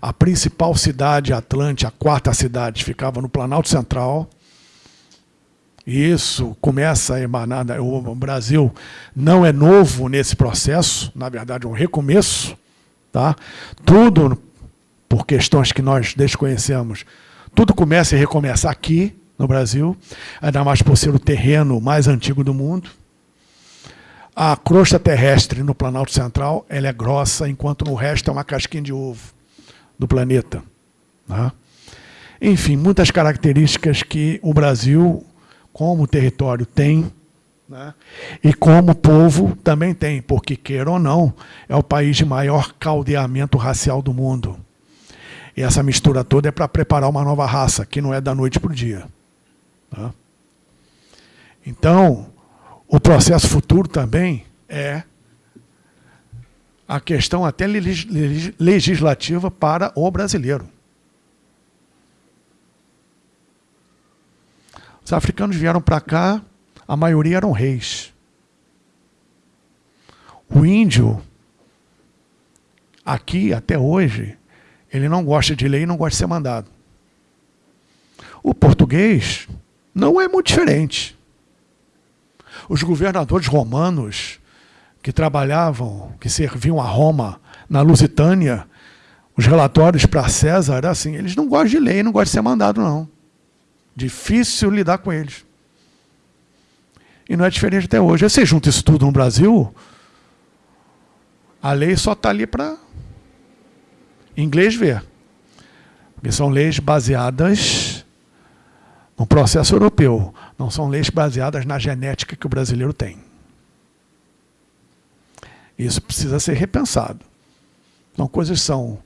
A principal cidade Atlântida, a quarta cidade, ficava no Planalto Central, isso começa a emanar. O Brasil não é novo nesse processo, na verdade é um recomeço. Tá? Tudo, por questões que nós desconhecemos, tudo começa a recomeçar aqui no Brasil, ainda mais por ser o terreno mais antigo do mundo. A crosta terrestre no Planalto Central ela é grossa, enquanto no resto é uma casquinha de ovo do planeta. Tá? Enfim, muitas características que o Brasil como território tem, né? e como povo também tem, porque, queira ou não, é o país de maior caldeamento racial do mundo. E essa mistura toda é para preparar uma nova raça, que não é da noite para o dia. Tá? Então, o processo futuro também é a questão até legislativa para o brasileiro. Os africanos vieram para cá, a maioria eram reis. O índio, aqui até hoje, ele não gosta de lei e não gosta de ser mandado. O português não é muito diferente. Os governadores romanos que trabalhavam, que serviam a Roma na Lusitânia, os relatórios para César assim, eles não gostam de lei, não gostam de ser mandado, não. Difícil lidar com eles. E não é diferente até hoje. Você junta isso tudo no Brasil, a lei só está ali para inglês ver. Porque são leis baseadas no processo europeu. Não são leis baseadas na genética que o brasileiro tem. Isso precisa ser repensado. Então, coisas são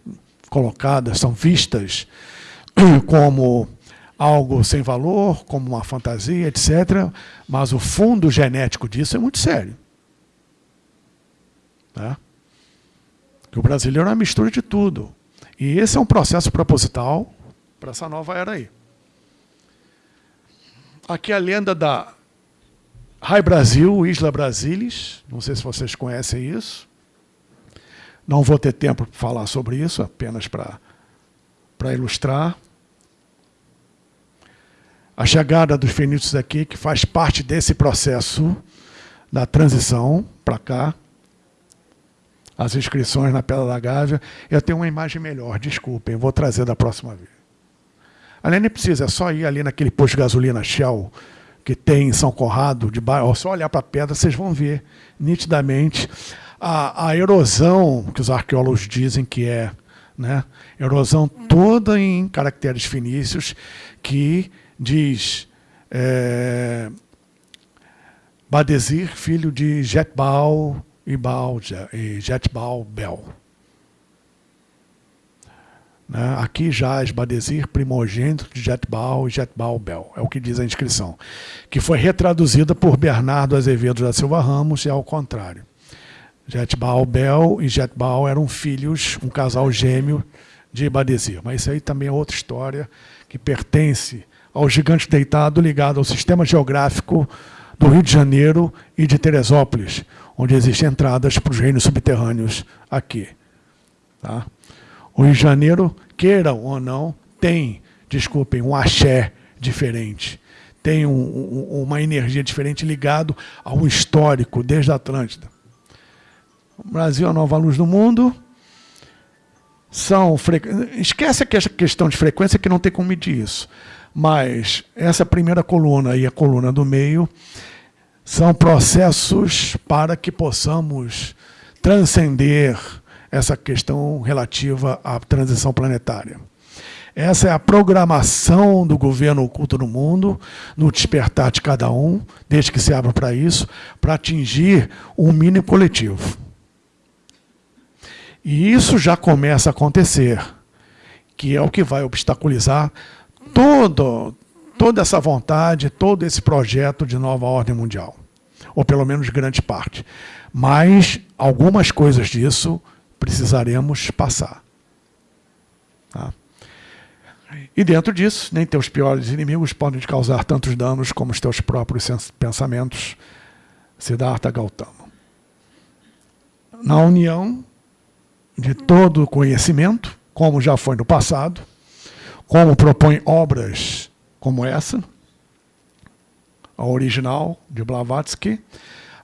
colocadas, são vistas como algo sem valor, como uma fantasia, etc. Mas o fundo genético disso é muito sério. Tá? o brasileiro é uma mistura de tudo. E esse é um processo proposital para essa nova era aí. Aqui é a lenda da Rai Brasil, Isla Brasilis. Não sei se vocês conhecem isso. Não vou ter tempo para falar sobre isso, apenas para ilustrar a chegada dos fenícios aqui, que faz parte desse processo da transição para cá, as inscrições na Pedra da Gávea. Eu tenho uma imagem melhor, desculpem, vou trazer da próxima vez. Além nem precisa, é só ir ali naquele posto de gasolina Shell, que tem em São Conrado, de bairro, só olhar para a pedra, vocês vão ver nitidamente a, a erosão que os arqueólogos dizem que é, né? erosão toda em caracteres fenícios que diz é, Badesir, filho de Jetbal e, e Jetbal Bel. Né? Aqui jaz Badesir, primogênito de Jetbal e Jetbal Bel, é o que diz a inscrição, que foi retraduzida por Bernardo Azevedo da Silva Ramos e ao contrário. Jetbal Bel e Jetbal eram filhos, um casal gêmeo de Badesir. Mas isso aí também é outra história que pertence ao gigante deitado ligado ao sistema geográfico do Rio de Janeiro e de Teresópolis, onde existem entradas para os reinos subterrâneos aqui. Tá? O Rio de Janeiro, queiram ou não, tem, desculpem, um axé diferente. Tem um, um, uma energia diferente ligado ao histórico, desde a Atlântida. O Brasil é a nova luz do mundo. São fre... Esquece a questão de frequência que não tem como medir isso. Mas essa primeira coluna e a coluna do meio são processos para que possamos transcender essa questão relativa à transição planetária. Essa é a programação do governo oculto no mundo, no despertar de cada um, desde que se abra para isso, para atingir um mínimo coletivo. E isso já começa a acontecer, que é o que vai obstaculizar todo, toda essa vontade, todo esse projeto de nova ordem mundial. Ou pelo menos grande parte. Mas algumas coisas disso precisaremos passar. Tá? E dentro disso, nem teus piores inimigos podem te causar tantos danos como os teus próprios pensamentos, Siddhartha Gautama. Na união de todo o conhecimento, como já foi no passado, como propõe obras como essa, a original de Blavatsky,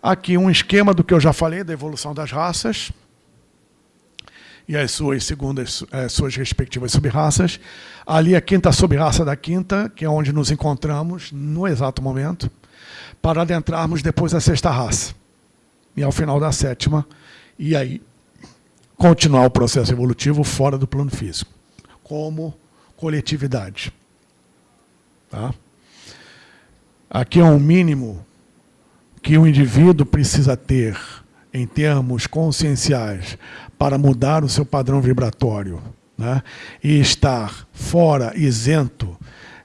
aqui um esquema do que eu já falei, da evolução das raças, e as suas segundas, as eh, suas respectivas subraças. Ali a quinta subraça da quinta, que é onde nos encontramos no exato momento, para adentrarmos depois a sexta raça. E ao final da sétima, e aí continuar o processo evolutivo fora do plano físico, como coletividade. Tá? Aqui é um mínimo que o indivíduo precisa ter em termos conscienciais para mudar o seu padrão vibratório né? e estar fora, isento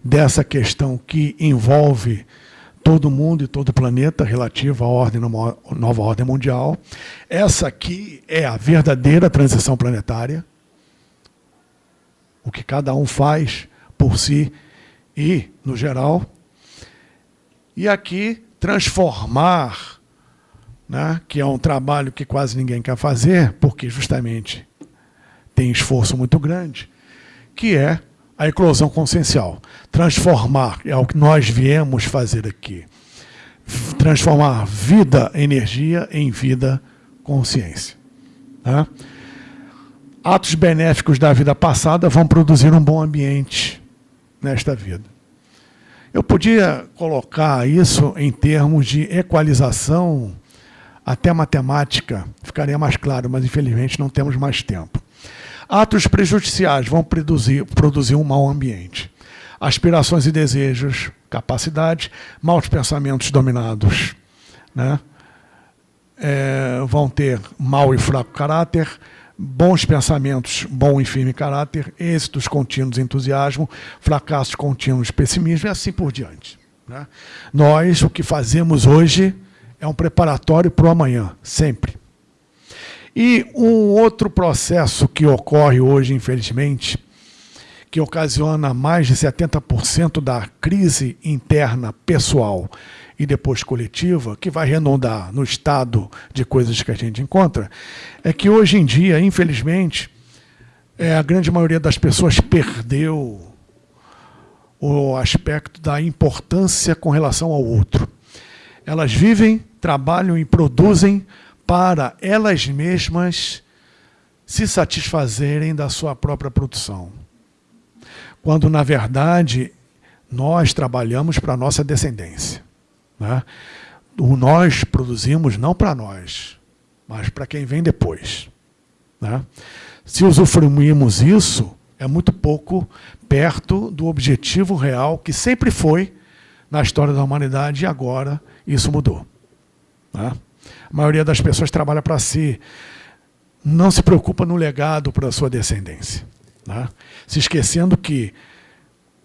dessa questão que envolve todo mundo e todo o planeta relativa à ordem, nova ordem mundial. Essa aqui é a verdadeira transição planetária. O que cada um faz por si e, no geral. E aqui, transformar né, que é um trabalho que quase ninguém quer fazer, porque justamente tem esforço muito grande, que é a eclosão consciencial. Transformar, é o que nós viemos fazer aqui. Transformar vida, energia, em vida, consciência. Tá? Atos benéficos da vida passada vão produzir um bom ambiente nesta vida. Eu podia colocar isso em termos de equalização até matemática ficaria mais claro, mas infelizmente não temos mais tempo. Atos prejudiciais vão produzir, produzir um mau ambiente. Aspirações e desejos, capacidade, maus pensamentos dominados. Né? É, vão ter mau e fraco caráter, bons pensamentos, bom e firme caráter, êxitos contínuos, entusiasmo, fracassos contínuos, pessimismo e assim por diante. Né? Nós, o que fazemos hoje é um preparatório para o amanhã, sempre. E um outro processo que ocorre hoje, infelizmente, que ocasiona mais de 70% da crise interna pessoal e depois coletiva, que vai redondar no estado de coisas que a gente encontra, é que hoje em dia, infelizmente, é, a grande maioria das pessoas perdeu o aspecto da importância com relação ao outro. Elas vivem trabalham e produzem para elas mesmas se satisfazerem da sua própria produção. Quando, na verdade, nós trabalhamos para a nossa descendência. Né? O nós produzimos não para nós, mas para quem vem depois. Né? Se usufruímos isso, é muito pouco perto do objetivo real que sempre foi na história da humanidade e agora isso mudou. Né? A maioria das pessoas trabalha para si, não se preocupa no legado para a sua descendência. Né? Se esquecendo que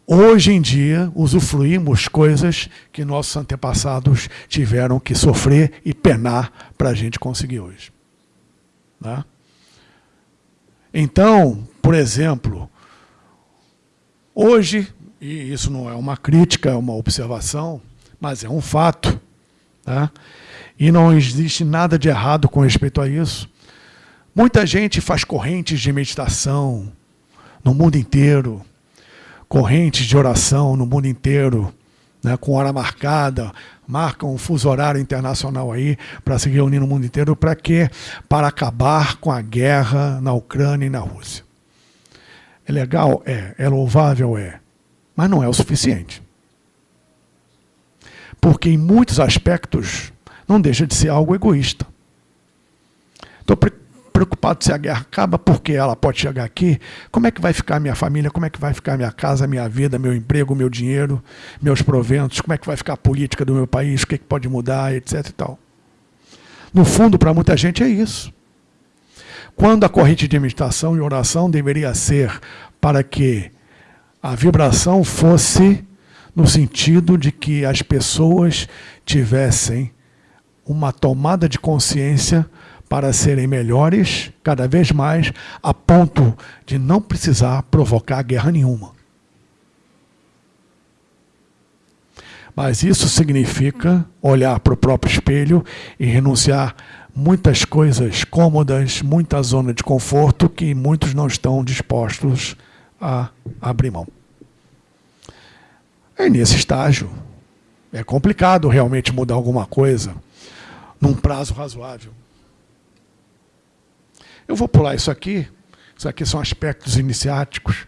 hoje em dia usufruímos coisas que nossos antepassados tiveram que sofrer e penar para a gente conseguir hoje. Né? Então, por exemplo, hoje, e isso não é uma crítica, é uma observação, mas é um fato, tá? e não existe nada de errado com respeito a isso. Muita gente faz correntes de meditação no mundo inteiro, correntes de oração no mundo inteiro, né, com hora marcada, marcam um fuso horário internacional aí para se reunir no mundo inteiro. Para quê? Para acabar com a guerra na Ucrânia e na Rússia. É legal? É. É louvável? É. Mas não é o suficiente. Porque em muitos aspectos não deixa de ser algo egoísta. Estou preocupado se a guerra acaba, porque ela pode chegar aqui. Como é que vai ficar minha família? Como é que vai ficar minha casa, minha vida, meu emprego, meu dinheiro, meus proventos? Como é que vai ficar a política do meu país? O que, é que pode mudar, etc. E tal. No fundo, para muita gente é isso. Quando a corrente de meditação e oração deveria ser para que a vibração fosse no sentido de que as pessoas tivessem uma tomada de consciência para serem melhores cada vez mais, a ponto de não precisar provocar guerra nenhuma. Mas isso significa olhar para o próprio espelho e renunciar muitas coisas cômodas, muita zona de conforto que muitos não estão dispostos a abrir mão. É nesse estágio. É complicado realmente mudar alguma coisa num prazo razoável. Eu vou pular isso aqui. Isso aqui são aspectos iniciáticos.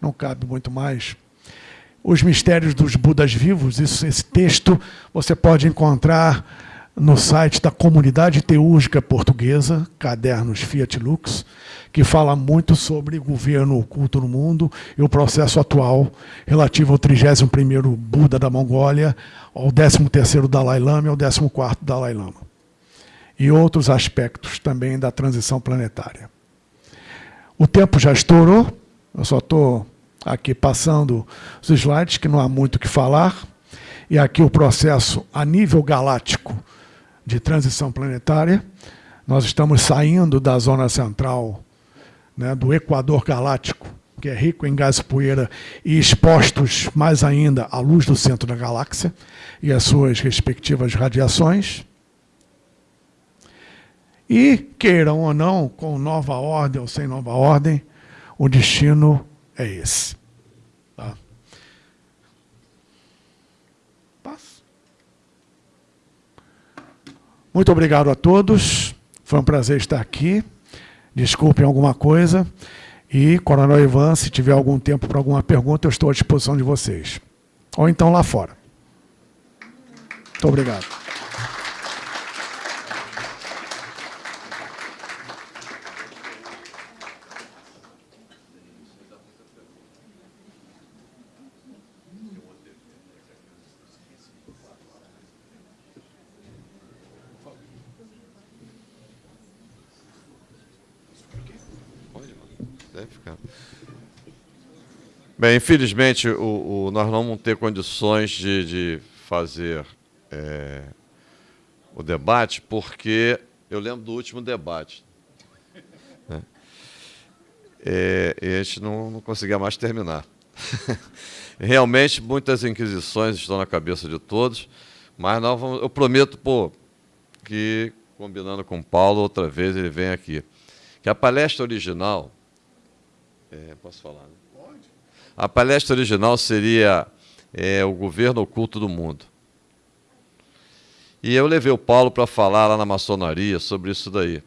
Não cabe muito mais. Os mistérios dos Budas vivos, isso, esse texto você pode encontrar no site da Comunidade Teúrgica Portuguesa, Cadernos Fiat Lux, que fala muito sobre governo oculto no mundo e o processo atual relativo ao 31º Buda da Mongólia, ao 13º Dalai Lama e ao 14º Dalai Lama e outros aspectos também da transição planetária. O tempo já estourou, eu só estou aqui passando os slides, que não há muito o que falar, e aqui o processo a nível galáctico de transição planetária. Nós estamos saindo da zona central, né, do Equador galáctico, que é rico em gás e poeira, e expostos mais ainda à luz do centro da galáxia e às suas respectivas radiações. E, queiram ou não, com nova ordem ou sem nova ordem, o destino é esse. Tá? Muito obrigado a todos. Foi um prazer estar aqui. Desculpem alguma coisa. E, Coronel Ivan, se tiver algum tempo para alguma pergunta, eu estou à disposição de vocês. Ou então lá fora. Muito obrigado.
Bem, infelizmente, o, o, nós não vamos ter condições de, de fazer é, o debate, porque eu lembro do último debate. Né? É, e a gente não, não conseguia mais terminar. Realmente, muitas inquisições estão na cabeça de todos, mas nós vamos, eu prometo pô, que, combinando com o Paulo, outra vez ele vem aqui. Que a palestra original. É, posso falar, né? A palestra original seria é, o governo oculto do mundo. E eu levei o Paulo para falar lá na maçonaria sobre isso daí,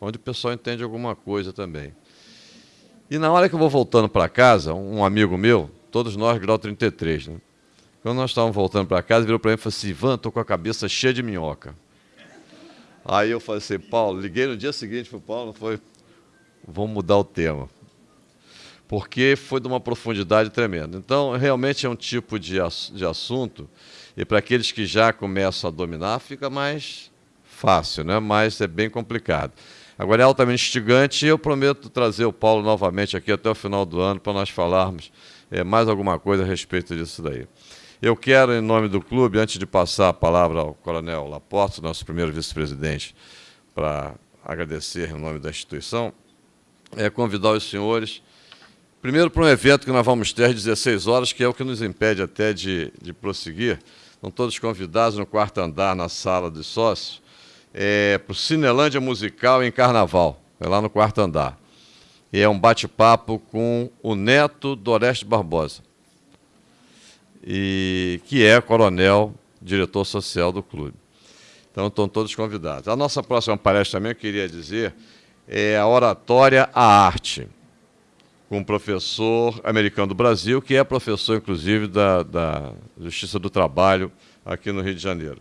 onde o pessoal entende alguma coisa também. E na hora que eu vou voltando para casa, um amigo meu, todos nós grau 33, né? Quando nós estávamos voltando para casa, virou para mim e falou assim: Ivan, estou com a cabeça cheia de minhoca. Aí eu falei assim: Paulo, liguei no dia seguinte para o Paulo, foi, vamos mudar o tema porque foi de uma profundidade tremenda. Então, realmente é um tipo de, de assunto, e para aqueles que já começam a dominar, fica mais fácil, né? mas é bem complicado. Agora é altamente instigante e eu prometo trazer o Paulo novamente aqui até o final do ano para nós falarmos é, mais alguma coisa a respeito disso daí. Eu quero, em nome do clube, antes de passar a palavra ao Coronel Laporte, nosso primeiro vice-presidente, para agradecer em nome da instituição, é, convidar os senhores, primeiro para um evento que nós vamos ter às 16 horas, que é o que nos impede até de, de prosseguir. Estão todos convidados no quarto andar, na sala de sócios, é, para o Cinelândia Musical em Carnaval, é lá no quarto andar. E é um bate-papo com o neto do Oreste Barbosa e que é coronel, diretor social do clube. Então, estão todos convidados. A nossa próxima palestra também, eu queria dizer, é a oratória à arte, com um professor americano do Brasil, que é professor, inclusive, da, da Justiça do Trabalho aqui no Rio de Janeiro.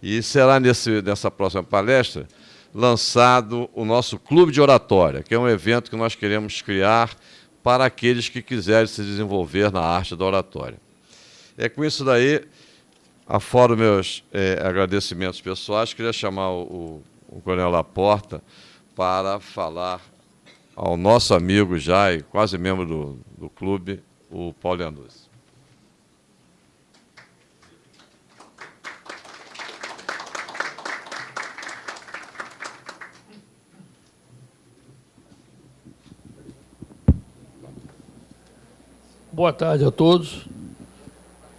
E será nesse, nessa próxima palestra lançado o nosso Clube de Oratória, que é um evento que nós queremos criar para aqueles que quiserem se desenvolver na arte da oratória. É com isso daí, afora meus é, agradecimentos pessoais, queria chamar o, o, Coronel Laporta para falar ao nosso amigo já e quase membro do, do clube, o Paulo Leanduzzi.
Boa tarde a todos.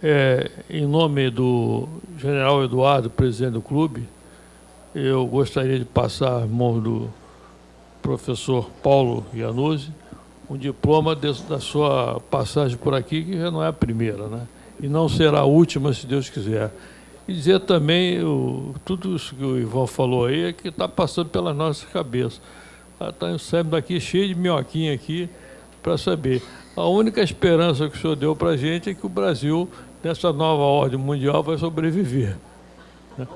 É, em nome do general Eduardo, presidente do clube, eu gostaria de passar a mão do professor Paulo Iannuzzi um diploma de, da sua passagem por aqui, que já não é a primeira, né? E não será a última, se Deus quiser. E dizer também, o, tudo isso que o Ivan falou aí, é que está passando pela nossa cabeça. Está ah, saindo daqui cheio de minhoquinha aqui para saber. A única esperança que o senhor deu para a gente é que o Brasil nessa nova ordem mundial vai sobreviver. Né?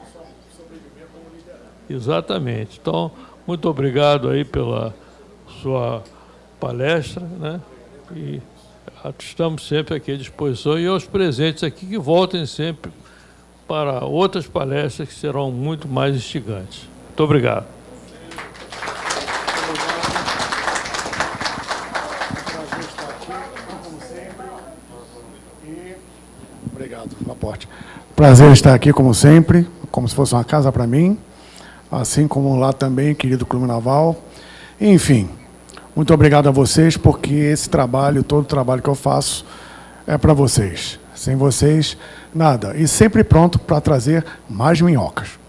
Exatamente. Então, muito obrigado aí pela sua palestra, né? E estamos sempre aqui à disposição e aos presentes aqui que voltem sempre para outras palestras que serão muito mais instigantes. Muito obrigado.
Prazer estar aqui, como sempre, como se fosse uma casa para mim, assim como lá também, querido Clube Naval. Enfim, muito obrigado a vocês, porque esse trabalho, todo o trabalho que eu faço, é para vocês. Sem vocês, nada. E sempre pronto para trazer mais minhocas.